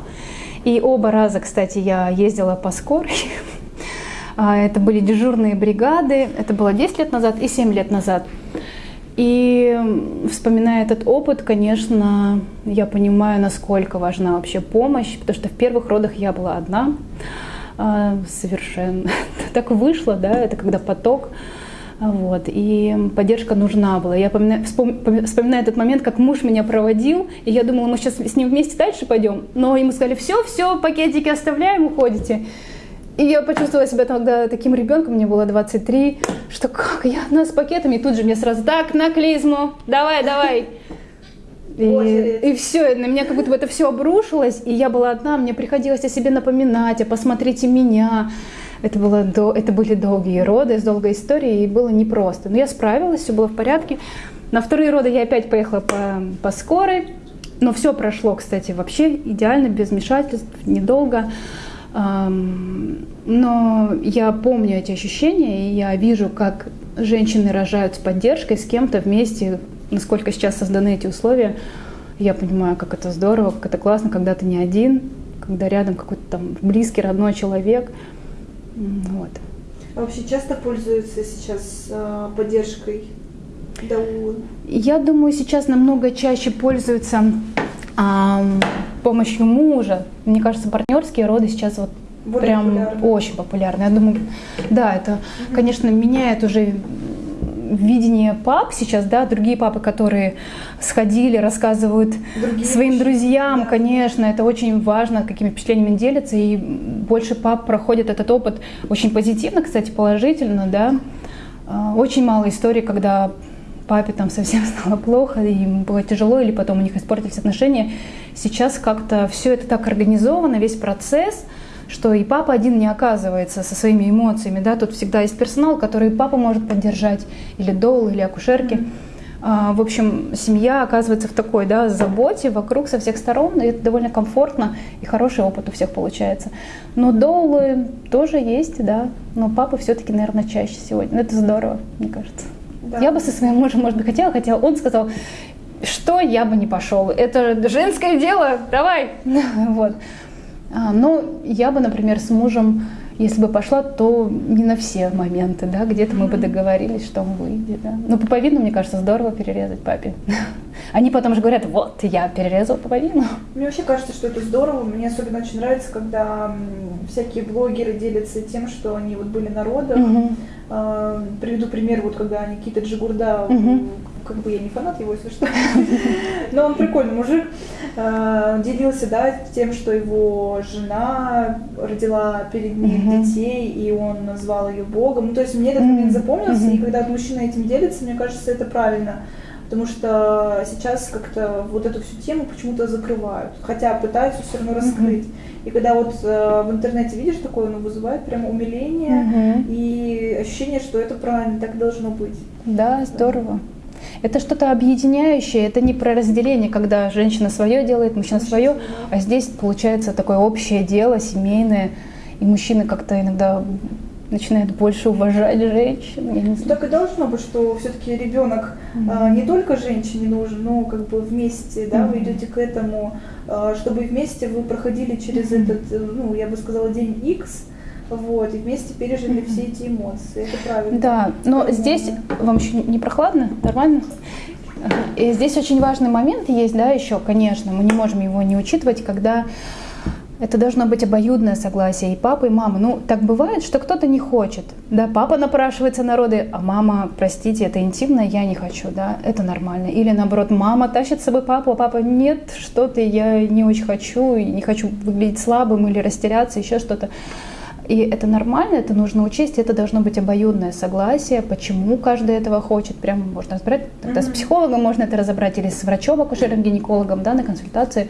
и оба раза, кстати, я ездила по скорой, Это были дежурные бригады, это было 10 лет назад и 7 лет назад. И вспоминая этот опыт, конечно, я понимаю, насколько важна вообще помощь, потому что в первых родах я была одна, совершенно. Так вышло, да, это когда поток, а, вот, и поддержка нужна была. Я помина- вспом- поми- вспоминаю этот момент, как муж меня проводил, и я думала, мы сейчас с ним вместе дальше пойдем, но ему сказали, все, все, пакетики оставляем, уходите. И я почувствовала себя тогда таким ребенком, мне было 23, что как, я одна с пакетами, и тут же мне сразу, так, на клизму, давай, давай. И, и все, на меня как будто бы это все обрушилось, и я была одна, мне приходилось о себе напоминать, а посмотрите меня. Это, было до, это были долгие роды с долгой историей, и было непросто. Но я справилась, все было в порядке. На вторые роды я опять поехала по, по скорой, но все прошло, кстати, вообще идеально, без вмешательств, недолго. Но я помню эти ощущения, и я вижу, как женщины рожают с поддержкой, с кем-то вместе, насколько сейчас созданы эти условия. Я понимаю, как это здорово, как это классно, когда ты не один, когда рядом какой-то там близкий, родной человек. Вот. А вообще часто пользуются сейчас а, поддержкой даулы? Я думаю, сейчас намного чаще пользуются ам, помощью мужа. Мне кажется, партнерские роды сейчас вот Более прям популярны. очень популярны. Я думаю, да, это, конечно, меняет уже видение пап сейчас, да, другие папы, которые сходили, рассказывают Другие своим мужчины, друзьям, да. конечно, это очень важно, какими впечатлениями делятся, и больше пап проходит этот опыт очень позитивно, кстати, положительно, да. А, Очень мало историй, когда папе там совсем стало плохо, и ему было тяжело, или потом у них испортились отношения. Сейчас как-то все это так организовано, весь процесс, что и папа один не оказывается со своими эмоциями, да, тут всегда есть персонал, который папа может поддержать, или дол, или акушерки. А, В общем, семья оказывается в такой да, заботе вокруг со всех сторон, и это довольно комфортно, и хороший опыт у всех получается. Но долы тоже есть, да, но папа все-таки, наверное, чаще сегодня. Ну, Это здорово, мне кажется. Да. Я бы со своим мужем, может быть, хотела, хотя он сказал, что я бы не пошел. Это женское дело, давай. Вот. А, Но я бы, например, с мужем, если бы пошла, то не на все моменты, да, где-то мы бы договорились, что он выйдет, да. Но пуповину, мне кажется, здорово перерезать папе. Они потом же говорят, вот, я перерезал пуповину. Мне вообще кажется, что это здорово. Мне особенно очень нравится, когда всякие блогеры делятся тем, что они вот были на родах. Мгм. А, Приведу пример, вот когда Никита Джигурда, Мгм. Как бы я не фанат его, если что, но он прикольный мужик, а, делился, да, тем, что его жена родила перед ним Мгм. детей, и он назвал ее Богом. Ну, то есть мне этот момент запомнился, Мгм. и когда мужчина этим делится, мне кажется, это правильно. Потому что сейчас как-то вот эту всю тему почему-то закрывают, хотя пытаются все равно раскрыть. И когда вот э, в интернете видишь такое, оно вызывает прямо умиление Мгм. и ощущение, что это правильно, так должно быть. Да, здорово. Это что-то объединяющее, это не про разделение, когда женщина свое делает, мужчина свое, а здесь получается такое общее дело, семейное, и мужчины как-то иногда начинают больше уважать женщин. Я не знаю. Так и должно быть, что все-таки ребенок а, не только женщине нужен, но как бы вместе, да, вы идете к этому, а, чтобы вместе вы проходили через этот, э, ну, я бы сказала, день X, вот, и вместе пережили все эти эмоции. Это правильно. Да, но Правильно. здесь вам еще не прохладно? Нормально? И здесь очень важный момент есть, да, еще, конечно, мы не можем его не учитывать, когда это должно быть обоюдное согласие и папы, и мамы. Ну, так бывает, что кто-то не хочет. Да, папа напрашивается на роды, а мама, простите, это интимно, я не хочу, да, это нормально. Или наоборот, мама тащит с собой папу, а папа, нет, что ты, я не очень хочу, и не хочу выглядеть слабым или растеряться, еще что-то. И это нормально, это нужно учесть, это должно быть обоюдное согласие, почему каждый этого хочет. Прямо можно разбирать, тогда с Мгм. психологом можно это разобрать, или с врачом, акушером, гинекологом, да, на консультации.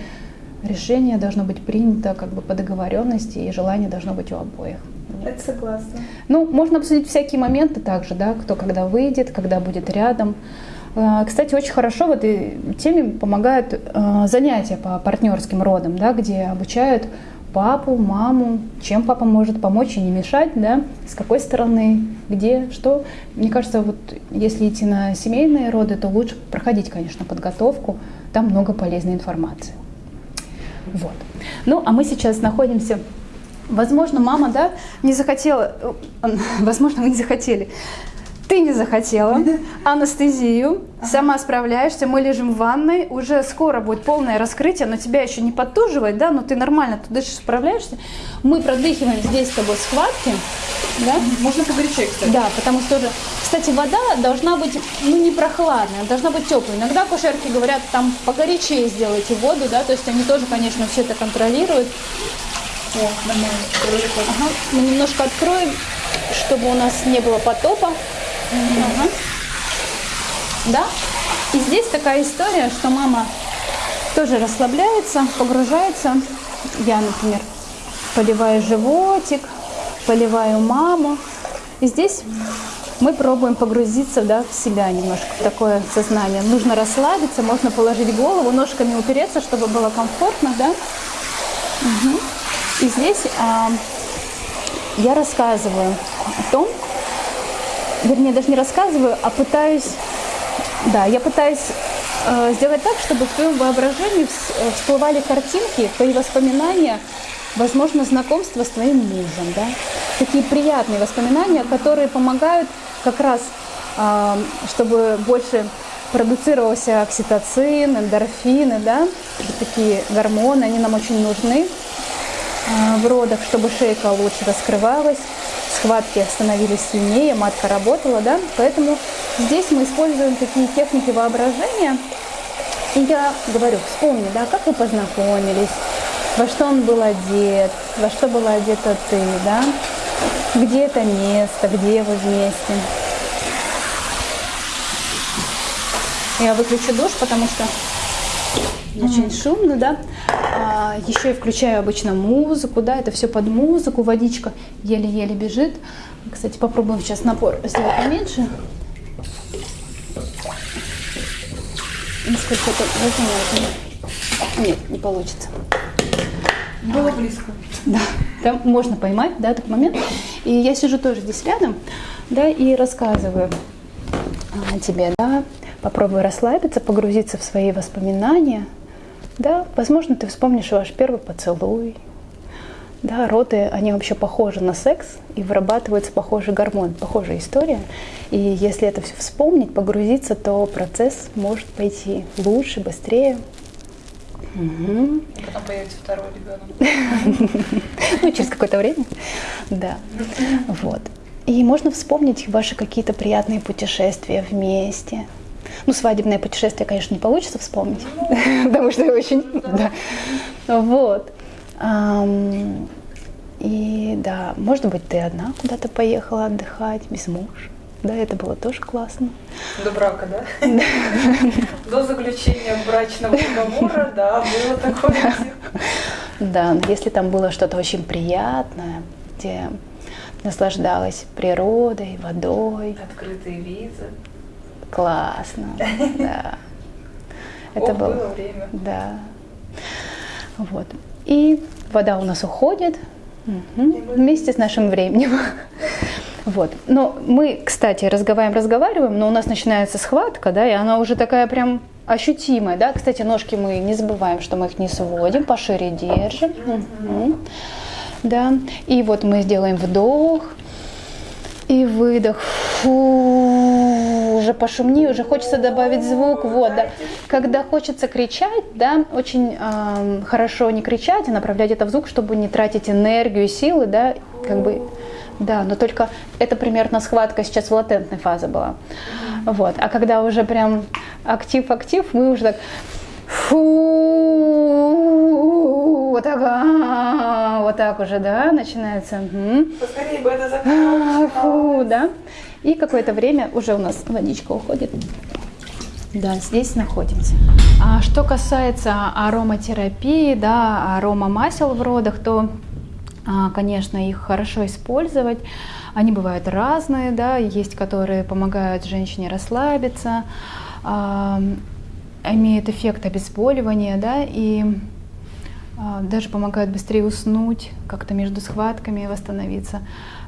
Решение должно быть принято как бы по договоренности, и желание должно быть у обоих. Это согласна. Ну, можно обсудить всякие моменты также, да, кто когда выйдет, когда будет рядом. А, Кстати, очень хорошо в этой теме помогают а, занятия по партнерским родам, да, где обучают папу, маму, чем папа может помочь и не мешать, да, с какой стороны, где, что. Мне кажется, вот если идти на семейные роды, то лучше проходить, конечно, подготовку, там много полезной информации. Вот. Ну, а мы сейчас находимся Возможно, мама, да, не захотела, э, возможно, вы не захотели. Ты не захотела анестезию, сама справляешься, мы лежим в ванной, уже скоро будет полное раскрытие, но тебя еще не подтуживает, да, но ты нормально, ты дышишь, справляешься. Мы продыхиваем здесь с тобой схватки, да, Можно погорячее, кстати. да, потому что тоже, кстати, вода должна быть, ну, не прохладная, должна быть теплой. Иногда акушерки говорят, там, погорячее сделайте воду, да, то есть они тоже, конечно, все это контролируют. О, нормально. Ага. Мы немножко откроем, чтобы у нас не было потопа. Ага. Да? И здесь такая история, что мама тоже расслабляется, погружается. Я, например, поливаю животик, поливаю маму. И здесь мы пробуем погрузиться да, в себя немножко, такое сознание. Нужно расслабиться, можно положить голову, ножками упереться, чтобы было комфортно, да? Мгм. И здесь а, я рассказываю о том, вернее, даже не рассказываю, а пытаюсь, да, я пытаюсь э, сделать так, чтобы в твоем воображении э, всплывали картинки, твои воспоминания, возможно, знакомство с твоим мужем, да, такие приятные воспоминания, которые помогают как раз, а, чтобы больше продуцировался окситоцин, эндорфины, да, такие гормоны, они нам очень нужны в родах, чтобы шейка лучше раскрывалась, схватки становились сильнее, матка работала, да, поэтому здесь мы используем такие техники воображения, и я говорю, вспомни, да, как вы познакомились, во что он был одет, во что была одета ты, да, где это место, где вы вместе. Я выключу душ, потому что очень шумно, да. А, еще и включаю обычно музыку, да, это все под музыку, водичка еле-еле бежит. Кстати, попробуем сейчас напор сделать поменьше. Насколько это возможно. Нет, не получится. Было близко. Да, там можно поймать, да, этот момент. И я сижу тоже здесь рядом, да, и рассказываю а, тебе, да, попробуй расслабиться, погрузиться в свои воспоминания, да, возможно, ты вспомнишь ваш первый поцелуй, да, роды, они вообще похожи на секс и вырабатывается похожий гормон, похожая история. И если это все вспомнить, погрузиться, то процесс может пойти лучше, быстрее. Мгм. Потом появится второй ребенок. Ну, через какое-то время. Да. Вот. И можно вспомнить ваши какие-то приятные путешествия вместе. Ну, свадебное путешествие, конечно, не получится вспомнить, потому что очень... Да. Вот. И да, может быть, ты одна куда-то поехала отдыхать, без мужа. Да, это было тоже классно. До брака, да? До заключения брачного договора, да, было такое. Да, но если там было что-то очень приятное, где наслаждалась природой, водой, Открытые визы. Классно, да. Это Ох, было, было время. да. Вот. И вода у нас уходит мгм, вместе с нашим временем. Вот. Но мы, кстати, разговариваем, разговариваем, но у нас начинается схватка, да, и она уже такая прям ощутимая, да. Кстати, ножки мы не забываем, что мы их не сводим, пошире держим. Мгм. Да. И вот мы сделаем вдох и выдох. Фу, уже пошумнее, уже хочется добавить звук. Вот, да. Когда хочется кричать, да, очень эм, хорошо не кричать, а направлять это в звук, чтобы не тратить энергию силы, да, как бы, да, но только это примерно схватка сейчас в латентной фазе была. Вот, а когда уже прям актив-актив, мы уже так фу, вот так, а, вот так уже, да, начинается. Мгм. Поскорее бы это А, закончилось. Фу, да. И какое-то время уже у нас водичка уходит. Да, здесь находимся. А что касается ароматерапии, да, арома масел в родах, то, а, конечно, их хорошо использовать. Они бывают разные, да, есть, которые помогают женщине расслабиться, а, имеют эффект обезболивания, да, и а, даже помогают быстрее уснуть, как-то между схватками восстановиться.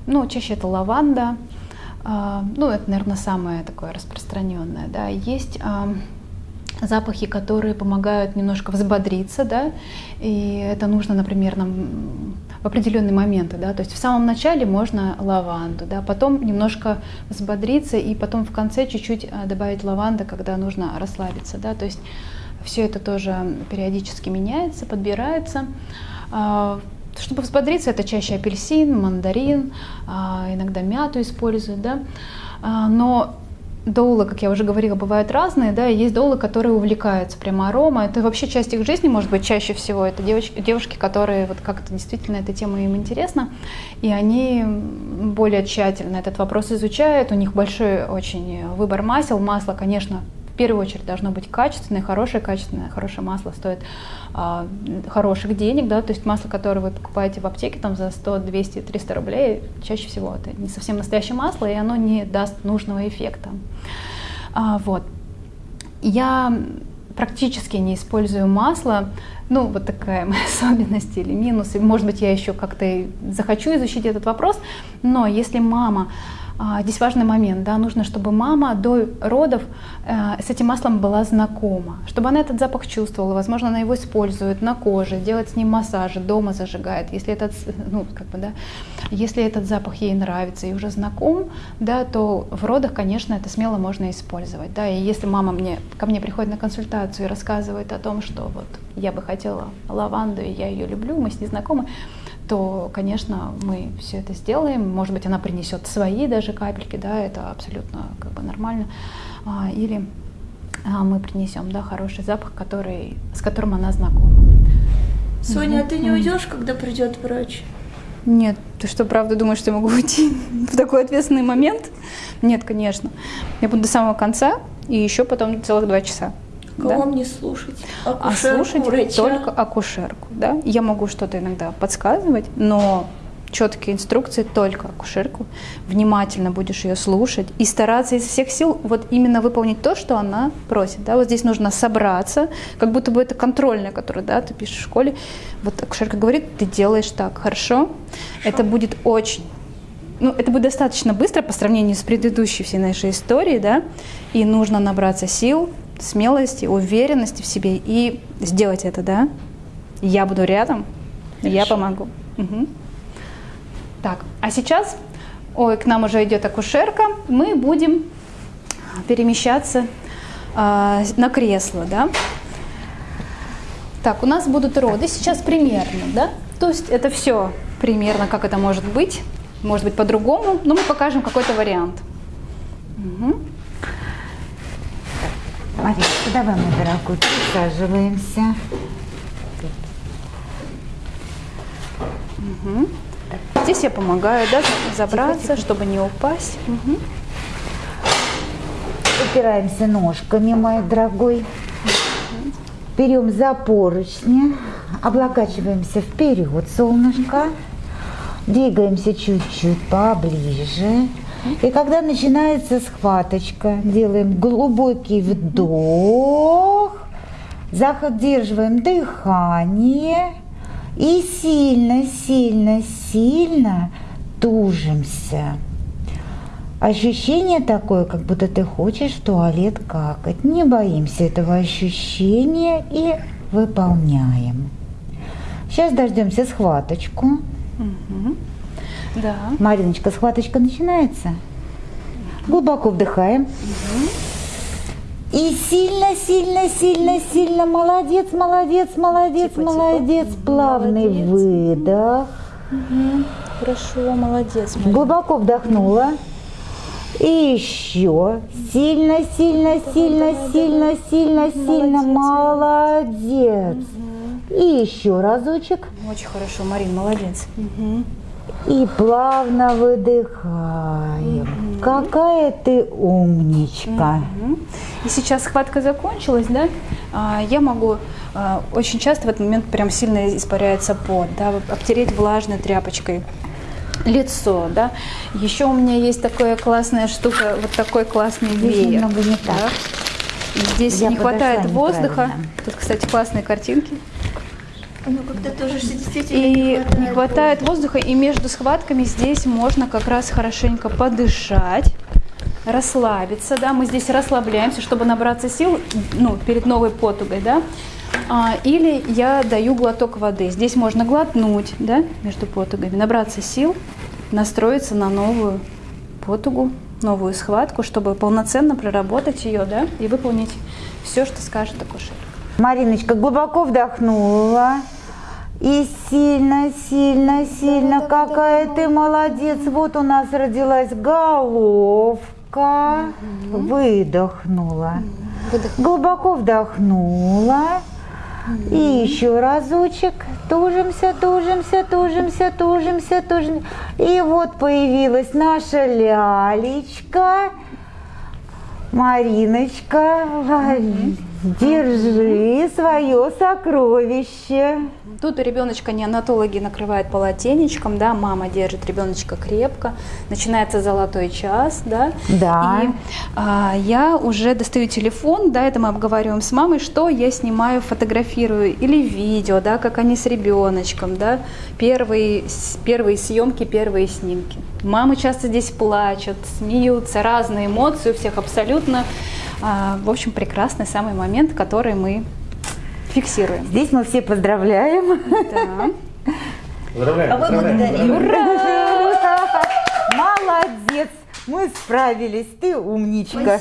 Ну, чаще это лаванда. А, Ну, это, наверное, самое такое распространенное. Да. Есть а, запахи, которые помогают немножко взбодриться, да, и это нужно, например, нам в определенные моменты, да, то есть в самом начале можно лаванду, да, потом немножко взбодриться и потом в конце чуть-чуть а, добавить лаванды, когда нужно расслабиться, да, то есть все это тоже периодически меняется, подбирается. Чтобы взбодриться, это чаще апельсин, мандарин, а, иногда мяту используют, да. А, Но доулы, как я уже говорила, бывают разные, да, и есть доулы, которые увлекаются прямо арома. Это вообще часть их жизни, может быть, чаще всего. Это девочки, девушки, которые вот как-то действительно эта тема им интересна, и они более тщательно этот вопрос изучают. У них большой очень выбор масел. Масло, конечно, первую очередь должно быть качественное, хорошее, качественное, хорошее масло стоит а, хороших денег, да, то есть масло, которое вы покупаете в аптеке там за 100, 200, 300 рублей, чаще всего это не совсем настоящее масло, и оно не даст нужного эффекта. А, вот. Я практически не использую масло, ну, вот такая моя особенность или минус. И, может быть, я еще как-то захочу изучить этот вопрос. Но если мама Здесь важный момент, да, нужно, чтобы мама до родов э, с этим маслом была знакома, чтобы она этот запах чувствовала, возможно, она его использует на коже, делает с ним массажи, дома зажигает, если этот, ну, как бы, да, если этот запах ей нравится и уже знаком, да, то в родах, конечно, это смело можно использовать, да, и если мама мне, ко мне приходит на консультацию и рассказывает о том, что вот я бы хотела лаванду, и я ее люблю, мы с ней знакомы, то, конечно, мы все это сделаем. Может быть, она принесет свои даже капельки, да, это абсолютно как бы нормально. А, Или а, мы принесем, да, хороший запах, который, с которым она знакома. Соня, а ты не уйдешь, когда придет врач? Нет, ты что, правда думаешь, что я могу уйти в такой ответственный момент? Нет, конечно. Я буду до самого конца и еще потом целых два часа. Кого да? мне слушать? А Акушерку, слушать врача? только акушерку, да. Я могу что-то иногда подсказывать, но четкие инструкции только акушерку. Внимательно будешь ее слушать и стараться из всех сил вот именно выполнить то, что она просит. Да? Вот здесь нужно собраться, как будто бы это контрольное, которое да, ты пишешь в школе. Вот акушерка говорит, ты делаешь так, хорошо? Это будет очень ну, это будет достаточно быстро по сравнению с предыдущей всей нашей историей, да, и нужно набраться сил, смелости, уверенности в себе и сделать это, да. Я буду рядом, я помогу. Мгм. Так, а сейчас, ой, к нам уже идет акушерка, мы будем перемещаться а, на кресло, да. Так, у нас будут роды сейчас примерно, да? То есть это все примерно, как это может быть. Может быть по-другому, но мы покажем какой-то вариант. Мгм. Маричка, давай, мой дорогой, присаживаемся. Здесь я помогаю, да, забраться, чтобы не упасть. Мгм. опираемся ножками, мой дорогой. Берем за поручни, облокачиваемся вперед, солнышко. Двигаемся чуть-чуть поближе. И когда начинается схваточка, делаем глубокий вдох, задерживаем дыхание и сильно, сильно, сильно тужимся. Ощущение такое, как будто ты хочешь в туалет какать. Не боимся этого ощущения и выполняем. Сейчас дождемся схваточку. Мгм. Да. Мариночка, схваточка начинается. Глубоко вдыхаем. И сильно, сильно, сильно, сильно. Молодец, молодец, молодец, Типа, типа. молодец. Плавный выдох. Хорошо, молодец. Глубоко вдохнула. И еще. Сильно, сильно, сильно, сильно, сильно, сильно. Молодец. И еще разочек. Очень хорошо, Марин, молодец. Мгм. И плавно выдыхаем. Какая ты умничка. Мгм. И сейчас схватка закончилась, да? А, Я могу а, очень часто в этот момент прям сильно испаряется пот, да, обтереть влажной тряпочкой лицо, да. Еще у меня есть такая классная штука, вот такой классный веер. немного не так. да. Здесь Я не хватает воздуха. Тут, кстати, классные картинки. Ну, когда тоже действительно И не хватает воздуха, и между схватками здесь можно как раз хорошенько подышать, расслабиться, да, мы здесь расслабляемся, чтобы набраться сил, ну, перед новой потугой, да, А, или я даю глоток воды, здесь можно глотнуть, да, между потугами, набраться сил, настроиться на новую потугу, новую схватку, чтобы полноценно проработать ее, да, и выполнить все, что скажет акушер. Мариночка глубоко вдохнула. И сильно, сильно, сильно. Какая ты молодец. Вот у нас родилась головка. Выдохнула. Глубоко вдохнула. И еще разочек. Тужимся, тужимся, тужимся, тужимся, тужимся. И вот появилась наша лялечка. Мариночка, держи свое сокровище. Тут у ребеночка неонатологи накрывают полотенечком, да, мама держит ребеночка крепко, начинается золотой час, да. Да. И а, я уже достаю телефон, да, это мы обговариваем с мамой, что я снимаю, фотографирую или видео, да, как они с ребеночком, да, первые, первые съемки, первые снимки. Мамы часто здесь плачут, смеются, разные эмоции у всех абсолютно. А, в общем, прекрасный самый момент, который мы фиксируем. Здесь мы все поздравляем. Да. Поздравляем, А вы благодарим. поздравляем. Молодец, мы справились, ты умничка.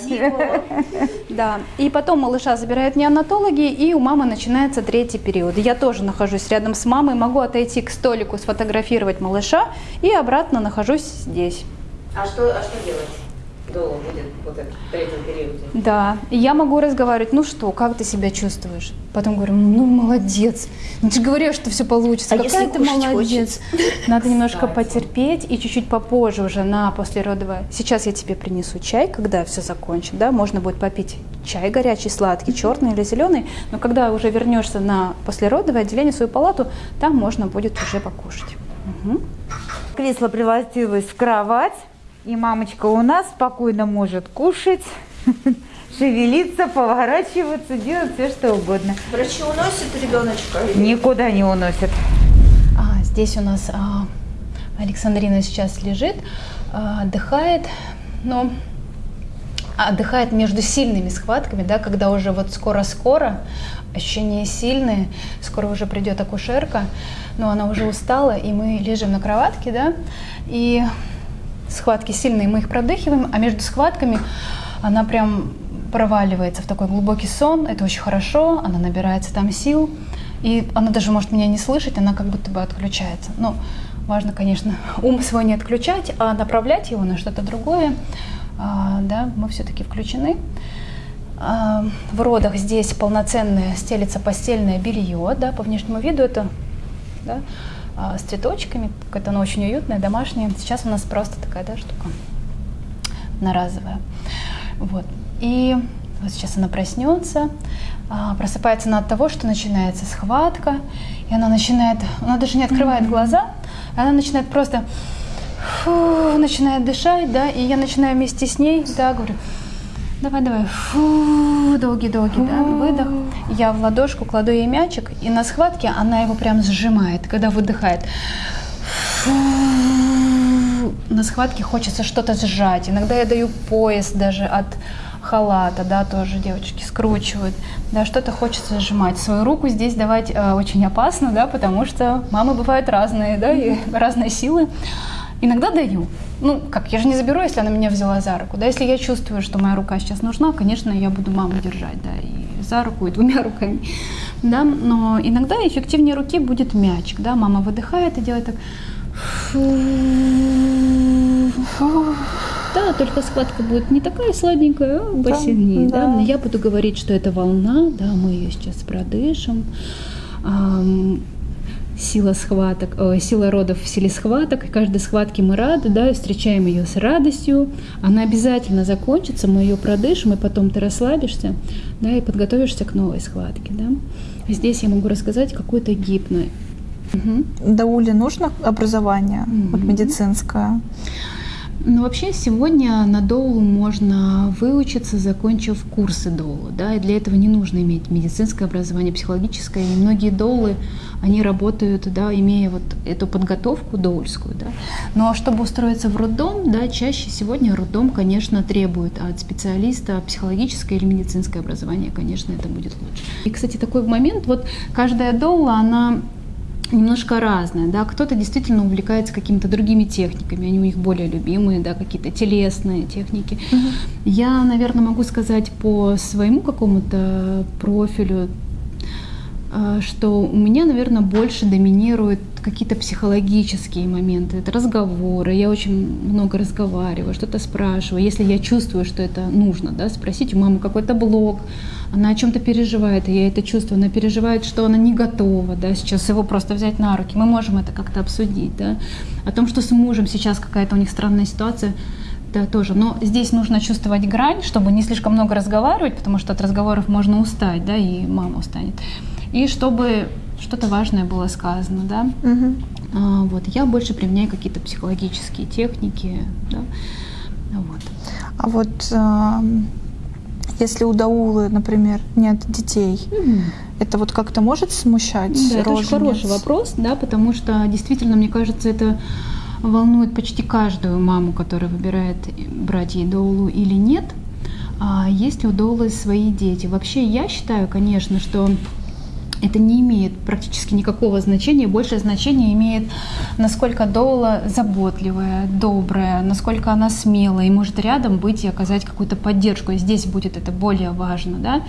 Да, и потом малыша забирают неонатологи, и у мамы начинается третий период. Я тоже нахожусь рядом с мамой, могу отойти к столику, сфотографировать малыша, и обратно нахожусь здесь. А что, а что делать? Долго будет вот этот в третьем периоде. Да, и я могу разговаривать, ну что, как ты себя чувствуешь? Потом говорю, ну молодец, ну ты же говоришь, что все получится, А какая если ты молодец. Надо немножко потерпеть и чуть-чуть попозже уже на послеродовое. Сейчас я тебе принесу чай, когда все закончит, да, можно будет попить чай горячий, сладкий, черный или зеленый, но когда уже вернешься на послеродовое отделение, свою палату, там можно будет уже покушать. Мгм. Кресло превратилось в кровать, и мамочка у нас спокойно может кушать, шевелиться, поворачиваться, делать все что угодно. Врачи уносят ребеночка? Никуда не уносят. А, здесь у нас а, Александрина сейчас лежит, а, отдыхает, но отдыхает между сильными схватками, да, когда уже вот скоро-скоро, ощущения сильные, скоро уже придет акушерка, но она уже устала, и мы лежим на кроватке, да, и схватки сильные, мы их продыхиваем, а между схватками она прям проваливается в такой глубокий сон, это очень хорошо, она набирается там сил, и она даже может меня не слышать, она как будто бы отключается. Но важно, конечно, ум свой не отключать, а направлять его на что-то другое. А, да, мы все-таки включены. А, в родах здесь полноценное стелится постельное белье, да, по внешнему виду это да, с цветочками, какое-то оно очень уютное, домашнее. Сейчас у нас просто такая да, штука одноразовая. Вот. И вот сейчас она проснется, а, просыпается она от того, что начинается схватка, и она начинает, она даже не открывает глаза, она начинает просто фу, начинает дышать, да, и я начинаю вместе с ней, да, говорю, давай, давай, фу, долгий-долгий, да, выдох. Я в ладошку кладу ей мячик, и на схватке она его прям сжимает, когда выдыхает. Фу, на схватке хочется что-то сжать. Иногда я даю пояс даже от халата, да, тоже девочки скручивают, да, что-то хочется сжимать. Свою руку здесь давать э, очень опасно, да, потому что мамы бывают разные, да, и разные силы. Иногда даю. Ну, как, я же не заберу, если она меня взяла за руку. Да, если я чувствую, что моя рука сейчас нужна, конечно, я буду маму держать, да, и за руку, и двумя руками. Да, но иногда эффективнее руки будет мячик, да, мама выдыхает и делает так. Да, только схватка будет не такая сладенькая, а посильнее, да, да. Но я буду говорить, что это волна, да, мы ее сейчас продышим. Сила схваток, э, сила родов в силе схваток. И каждой схватке мы рады, да, и встречаем ее с радостью. Она обязательно закончится, мы ее продышим, и потом ты расслабишься, да, и подготовишься к новой схватке, да. Здесь я могу рассказать какую-то гипно. Мгм. Дауле нужно образование, вот Мгм. медицинское? Ну, вообще, сегодня на доулу можно выучиться, закончив курсы доулу, да, и для этого не нужно иметь медицинское образование, психологическое, и многие доулы, они работают, да, имея вот эту подготовку доульскую, да. Но чтобы устроиться в роддом, да, чаще сегодня роддом, конечно, требует от специалиста психологическое или медицинское образование, конечно, это будет лучше. И, кстати, такой момент, вот каждая доула, она немножко разное, да, кто-то действительно увлекается какими-то другими техниками, они у них более любимые, да, какие-то телесные техники. Я, наверное, могу сказать по своему какому-то профилю, что у меня, наверное, больше доминируют какие-то психологические моменты, это разговоры, я очень много разговариваю, что-то спрашиваю, если я чувствую, что это нужно, да, спросить у мамы какой-то блок, она о чем-то переживает, и я это чувствую, она переживает, что она не готова, да, сейчас его просто взять на руки, мы можем это как-то обсудить, да, о том, что с мужем сейчас какая-то у них странная ситуация, да, тоже. Но здесь нужно чувствовать грань, чтобы не слишком много разговаривать, потому что от разговоров можно устать, да, и мама устанет. И чтобы что-то важное было сказано, да. А, вот, я больше применяю какие-то психологические техники, да. Вот. А вот эм, если у Даулы, например, нет детей, это вот как-то может смущать Да, это очень хороший вопрос, да, потому что действительно, мне кажется, это волнует почти каждую маму, которая выбирает брать ей доулу или нет. А есть ли у доулы свои дети? Вообще, я считаю, конечно, что это не имеет практически никакого значения. Большее значение имеет, насколько доула заботливая, добрая, насколько она смелая и может рядом быть и оказать какую-то поддержку. И здесь будет это более важно. Да?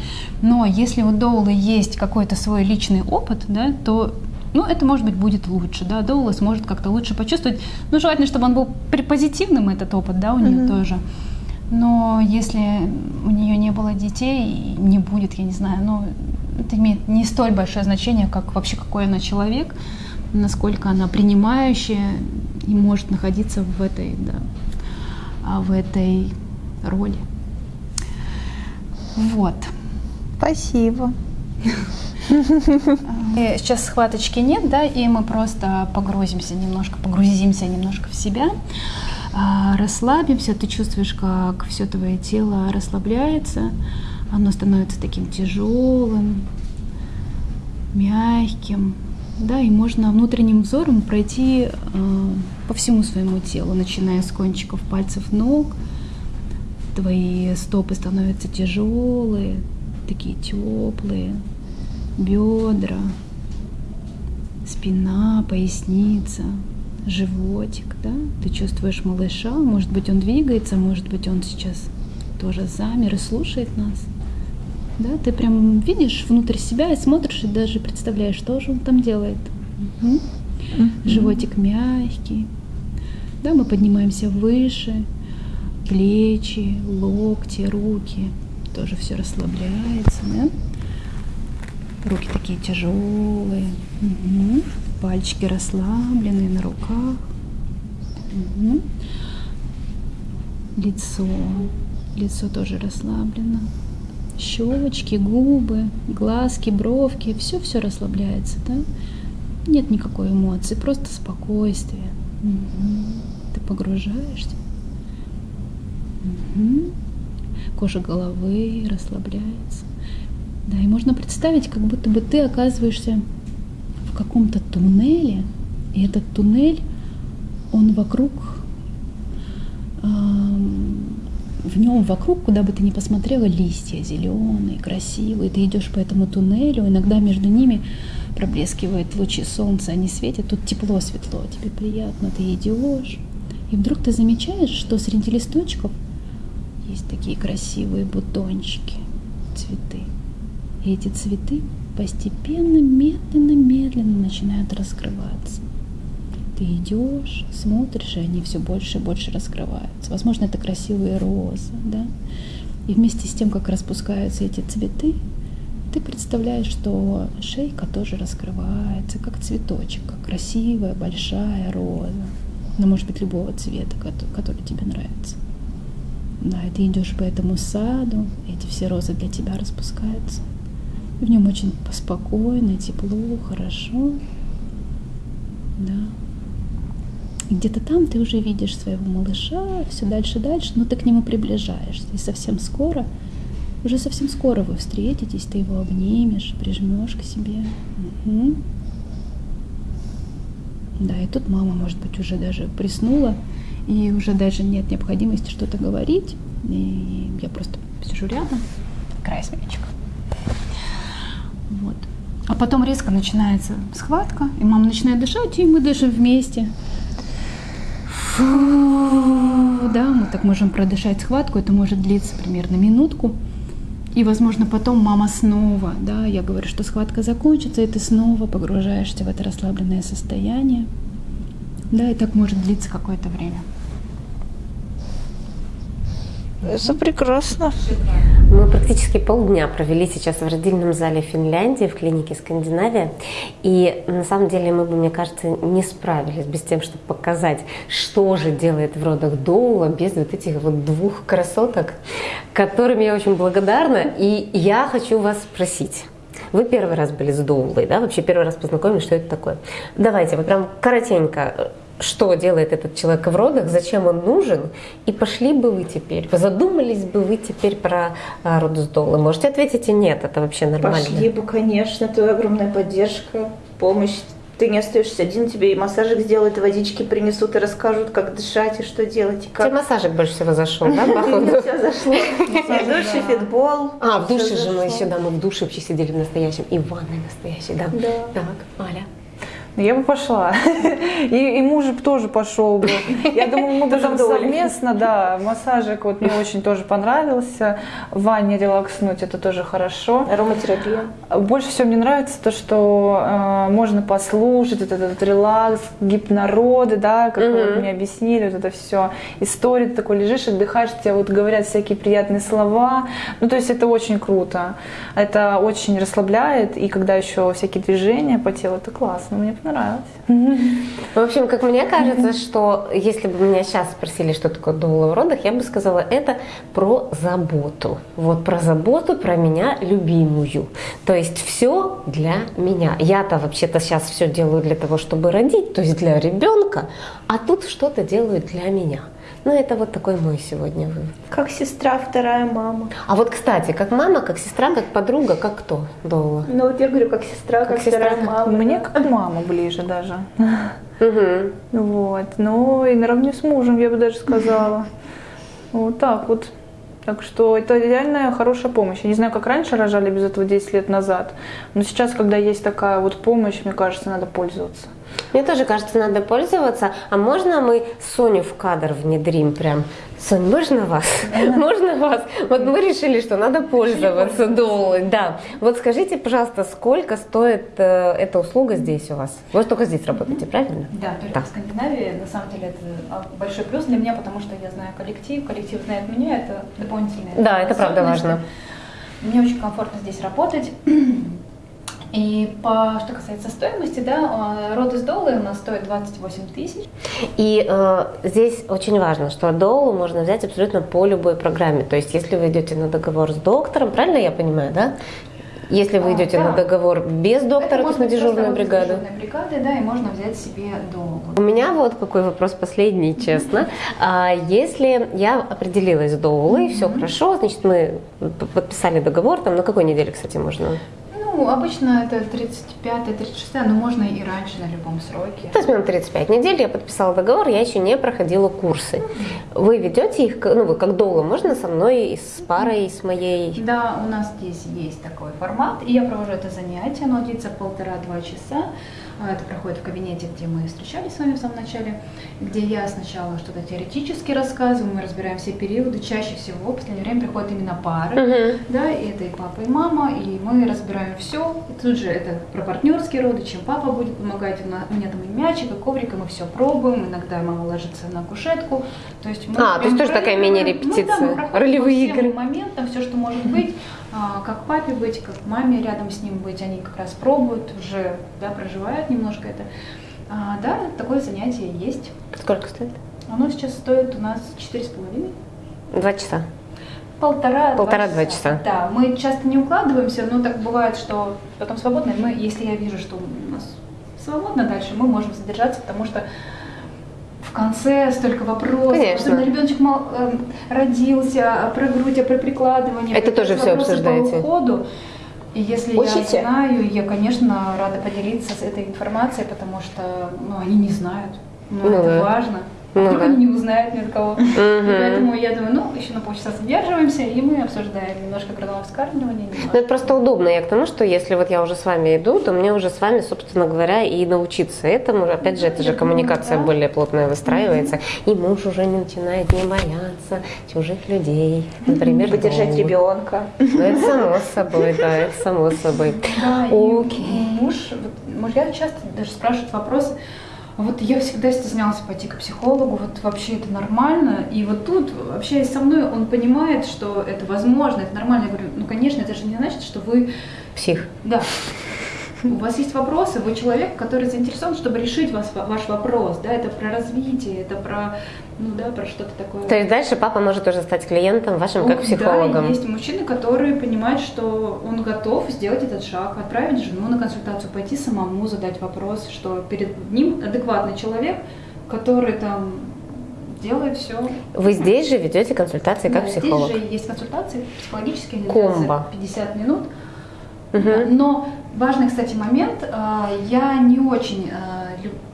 Но если у доулы есть какой-то свой личный опыт, да, то ну, это, может быть, будет лучше, да, доула сможет как-то лучше почувствовать. Ну, желательно, чтобы он был позитивным, этот опыт, да, у нее тоже. Но если у нее не было детей, не будет, я не знаю, ну, это имеет не столь большое значение, как вообще какой она человек, насколько она принимающая и может находиться в этой, да, а, в этой роли. Вот. Спасибо. Э, Сейчас схваточки нет, да, и мы просто погрузимся немножко, погрузимся немножко в себя, а, расслабимся. Ты чувствуешь, как все твое тело расслабляется, оно становится таким тяжелым, мягким, да, и можно внутренним взором пройти э, по всему своему телу, начиная с кончиков пальцев ног. Твои стопы становятся тяжелые, такие теплые, бедра, спина, поясница, животик, да? Ты чувствуешь малыша, может быть, он двигается, может быть, он сейчас тоже замер и слушает нас. Да, ты прям видишь внутрь себя и смотришь, и даже представляешь, что же он там делает. Мгм. Животик мягкий. Да, мы поднимаемся выше, плечи, локти, руки. Тоже все расслабляется, да? Руки такие тяжелые. Мгм. Пальчики расслабленные на руках. Мгм. Лицо Лицо тоже расслаблено. Щелочки, губы, глазки, бровки, все-все расслабляется, да? Нет никакой эмоции, просто спокойствие. Мгм. Ты погружаешься. Мгм. Кожа головы расслабляется. Да, и можно представить, как будто бы ты оказываешься в каком-то туннеле, и этот туннель, он вокруг, ам, в нем вокруг, куда бы ты ни посмотрела, листья зеленые, красивые. Ты идешь по этому туннелю, иногда между ними проблескивают лучи солнца, они светят, тут тепло, светло, тебе приятно, ты идешь. И вдруг ты замечаешь, что среди листочков есть такие красивые бутончики, цветы. И эти цветы постепенно, медленно, медленно начинают раскрываться. Ты идешь, смотришь, и они все больше и больше раскрываются. Возможно, это красивые розы, да? И вместе с тем, как распускаются эти цветы, ты представляешь, что шейка тоже раскрывается, как цветочек, как красивая большая роза. Ну, может быть, любого цвета, кото- который тебе нравится. Да, и ты идешь по этому саду, эти все розы для тебя распускаются. И в нем очень спокойно, тепло, хорошо. Да. Где-то там ты уже видишь своего малыша, все дальше дальше, но ты к нему приближаешься. И совсем скоро, уже совсем скоро вы встретитесь, ты его обнимешь, прижмешь к себе. Мгм. Да, и тут мама, может быть, уже даже приснула, и уже даже нет необходимости что-то говорить. И я просто сижу рядом, край с мячиком. Вот. А потом резко начинается схватка, и мама начинает дышать, и мы дышим вместе. Фу, да, мы так можем продышать схватку, это может длиться примерно минутку. И, возможно, потом мама снова, да, я говорю, что схватка закончится, и ты снова погружаешься в это расслабленное состояние. Да, и так может длиться какое-то время. Это прекрасно. Мы практически полдня провели сейчас в родильном зале Финляндии, в клинике Скандинавия. И на самом деле мы бы, мне кажется, не справились без тем, чтобы показать, что же делает в родах Доула без вот этих вот двух красоток, которым я очень благодарна. И я хочу вас спросить. Вы первый раз были с Доулой, да? Вообще первый раз познакомились, что это такое? Давайте, вот прям коротенько, что делает этот человек в родах, зачем он нужен, и пошли бы вы теперь, задумались бы вы теперь про а, род с Доулой? Можете ответить и нет, это вообще нормально. Пошли бы, конечно, это огромная поддержка, помощь. Ты не остаешься один, тебе и массажик сделают, и водички принесут, и расскажут, как дышать и что делать, и Тебе как. массажик больше всего зашел, да, походу? Все зашло. И душ, и фитбол. А, в душе же мы еще, да, мы в душе вообще сидели в настоящем, и в ванной настоящей, да. Да. Так, Аля. Я бы пошла. И, и муж бы тоже пошел бы. Я думаю, мы бы там совместно, да, массажик вот мне очень тоже понравился. В ванне релакснуть, это тоже хорошо. Ароматерапия. Больше всего мне нравится то, что э, можно послушать вот этот релакс, гипнороды, да, как вы вот мне объяснили, вот это все. История, ты такой лежишь, отдыхаешь, тебе вот говорят всякие приятные слова. Ну, то есть это очень круто. Это очень расслабляет, и когда еще всякие движения по телу, это классно, мне понравилось. В общем, как мне кажется, что если бы меня сейчас спросили, что такое доула в родах, я бы сказала, это про заботу. Вот про заботу, про меня любимую. То есть все для меня. Я-то вообще-то сейчас все делаю для того, чтобы родить, то есть для ребенка, а тут что-то делают для меня. Ну, это вот такой мой сегодня вывод. Как сестра, вторая мама. А вот, кстати, как мама, как сестра, как подруга, как кто доула? Ну вот я говорю, как сестра, как, Как сестра, вторая мама. Мне как мама ближе даже. Угу. Вот. Ну и наравне с мужем, я бы даже сказала. Вот так вот. Так что это реально хорошая помощь. Я не знаю, как раньше рожали без этого 10 лет назад, но сейчас, когда есть такая вот помощь, мне кажется, надо пользоваться. Мне тоже кажется, надо пользоваться. А можно мы Соню в кадр внедрим прям? Сонь, можно вас? Можно вас? Вот мы решили, что надо пользоваться долой. Да. Вот скажите, пожалуйста, сколько стоит э, эта услуга здесь у вас? Вы только здесь работаете, правильно? Да, только Так. в Скандинавии, на самом деле, это а, большой плюс для меня, потому что я знаю коллектив, коллектив знает меня, это дополнительное. Да, это правда важно. Мне очень комфортно здесь работать. И по, что касается стоимости, да, э, роды с долой у нас стоят 28 тысяч. И э, здесь очень важно, что доулу можно взять абсолютно по любой программе. То есть, если вы идете на договор с доктором, правильно я понимаю, да? Если вы А, идете да. на договор без доктора, то есть на дежурную бригаду. дежурной бригады, да, и можно взять себе долгу. У меня вот какой вопрос последний, честно. А если я определилась с доулой, все хорошо, значит, мы подписали договор, там на какой неделе, кстати, можно? Ну, обычно это 35-36, но можно и раньше на любом сроке. Возьмем 35 недель, я подписала договор, я еще не проходила курсы. Вы ведете их, ну вы как доула, можно со мной, и с парой, и с моей? Да, у нас здесь есть такой формат, и я провожу это занятие, оно длится полтора-два часа. А, Это проходит в кабинете, где мы встречались с вами в самом начале, где я сначала что-то теоретически рассказываю, мы разбираем все периоды. Чаще всего в последнее время приходят именно пары, Мгм. да, и это и папа, и мама, и мы разбираем все. И тут же это про партнерские роды, чем папа будет помогать. У, меня там и мячик, и коврик, и мы все пробуем. Иногда мама ложится на кушетку. То есть мы А, то есть тоже такая мини-репетиция, Ну, да, проходим ролевые игры. моментам, все, что может быть, как папе быть, как маме рядом с ним быть, они как раз пробуют, уже да, проживают немножко это. А, да, такое занятие есть. Сколько стоит? Оно сейчас стоит у нас четыре с половиной. Два часа. Полтора, Полтора-два часа. Да, мы часто не укладываемся, но так бывает, что потом свободно. Мы, если я вижу, что у нас свободно дальше, мы можем задержаться, потому что в конце столько вопросов. Конечно. Особенно ребеночек мал- эм, родился, про грудь, а про прикладывание. Это тоже вопросы обсуждаете? По уходу. И если Учите? я знаю, я, конечно, рада поделиться с этой информацией, потому что ну, они не знают. Но Ну это да. важно. Ну Вдруг да. они не узнают ни от кого. Мгм. поэтому я думаю, ну, еще на полчаса задерживаемся, и мы обсуждаем немножко грудного вскармливания. Ну, немножко. это просто удобно. Я к тому, что если вот я уже с вами иду, то мне уже с вами, собственно говоря, и научиться этому. Опять же, это же Я коммуникация да. более плотная выстраивается. И муж уже не начинает не бояться чужих людей. Например, Поддержать дома. ребенка. Ну, это само собой, да, это само собой. Да, и Окей. муж, мужья часто даже спрашивают вопросы, вот я всегда стеснялся пойти к психологу, вот вообще это нормально, и вот тут, общаясь со мной, он понимает, что это возможно, это нормально. Я говорю, ну, конечно, это же не значит, что вы Псих. Да. У вас есть вопросы, вы человек, который заинтересован, чтобы решить вас, ваш вопрос, да, это про развитие, это про, ну да, про что-то такое. То есть дальше папа может уже стать клиентом вашим как Ну, психологом. Да, есть мужчины, которые понимают, что он готов сделать этот шаг, отправить жену на консультацию, пойти самому задать вопрос, что перед ним адекватный человек, который там делает все. Вы здесь же ведете консультации как психолог. Здесь же есть консультации психологические, Комбо. длятся 50 минут. Да, Но важный, кстати, момент, а, я не очень а,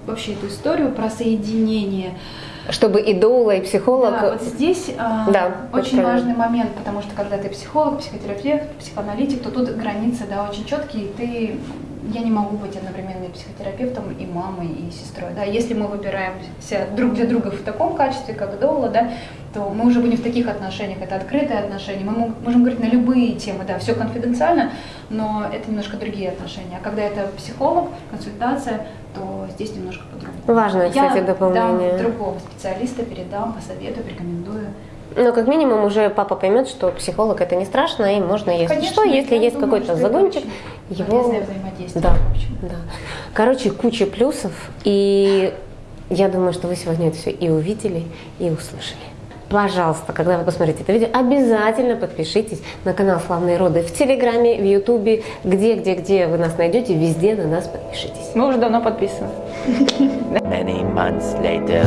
вообще эту историю про соединение. Чтобы и доула, и психолог. Да, вот здесь а, Да, очень правильно. важный момент, потому что когда ты психолог, психотерапевт, психоаналитик, то тут границы да, очень четкие, и ты я не могу быть одновременно и психотерапевтом, и мамой, и сестрой. Да? Если мы выбираемся друг для друга в таком качестве, как доула, да, то мы уже будем в таких отношениях, это открытые отношения, мы можем говорить на любые темы, да, все конфиденциально, но это немножко другие отношения. А когда это психолог, консультация, то здесь немножко по-другому. Важное, кстати, Я дополнение. дам другого специалиста, передам, посоветую, порекомендую. Но как минимум уже папа поймет, что психолог это не страшно, и можно, если Конечно, что, если есть какой-то загончик, его... взаимодействие, Да, да. Короче, куча плюсов, и я думаю, что вы сегодня это все и увидели, и услышали. Пожалуйста, когда вы посмотрите это видео, обязательно подпишитесь на канал «Славные роды» в Телеграме, в Ютубе, где-где-где вы нас найдете, везде на нас подпишитесь. Мы уже давно подписаны. Many months later.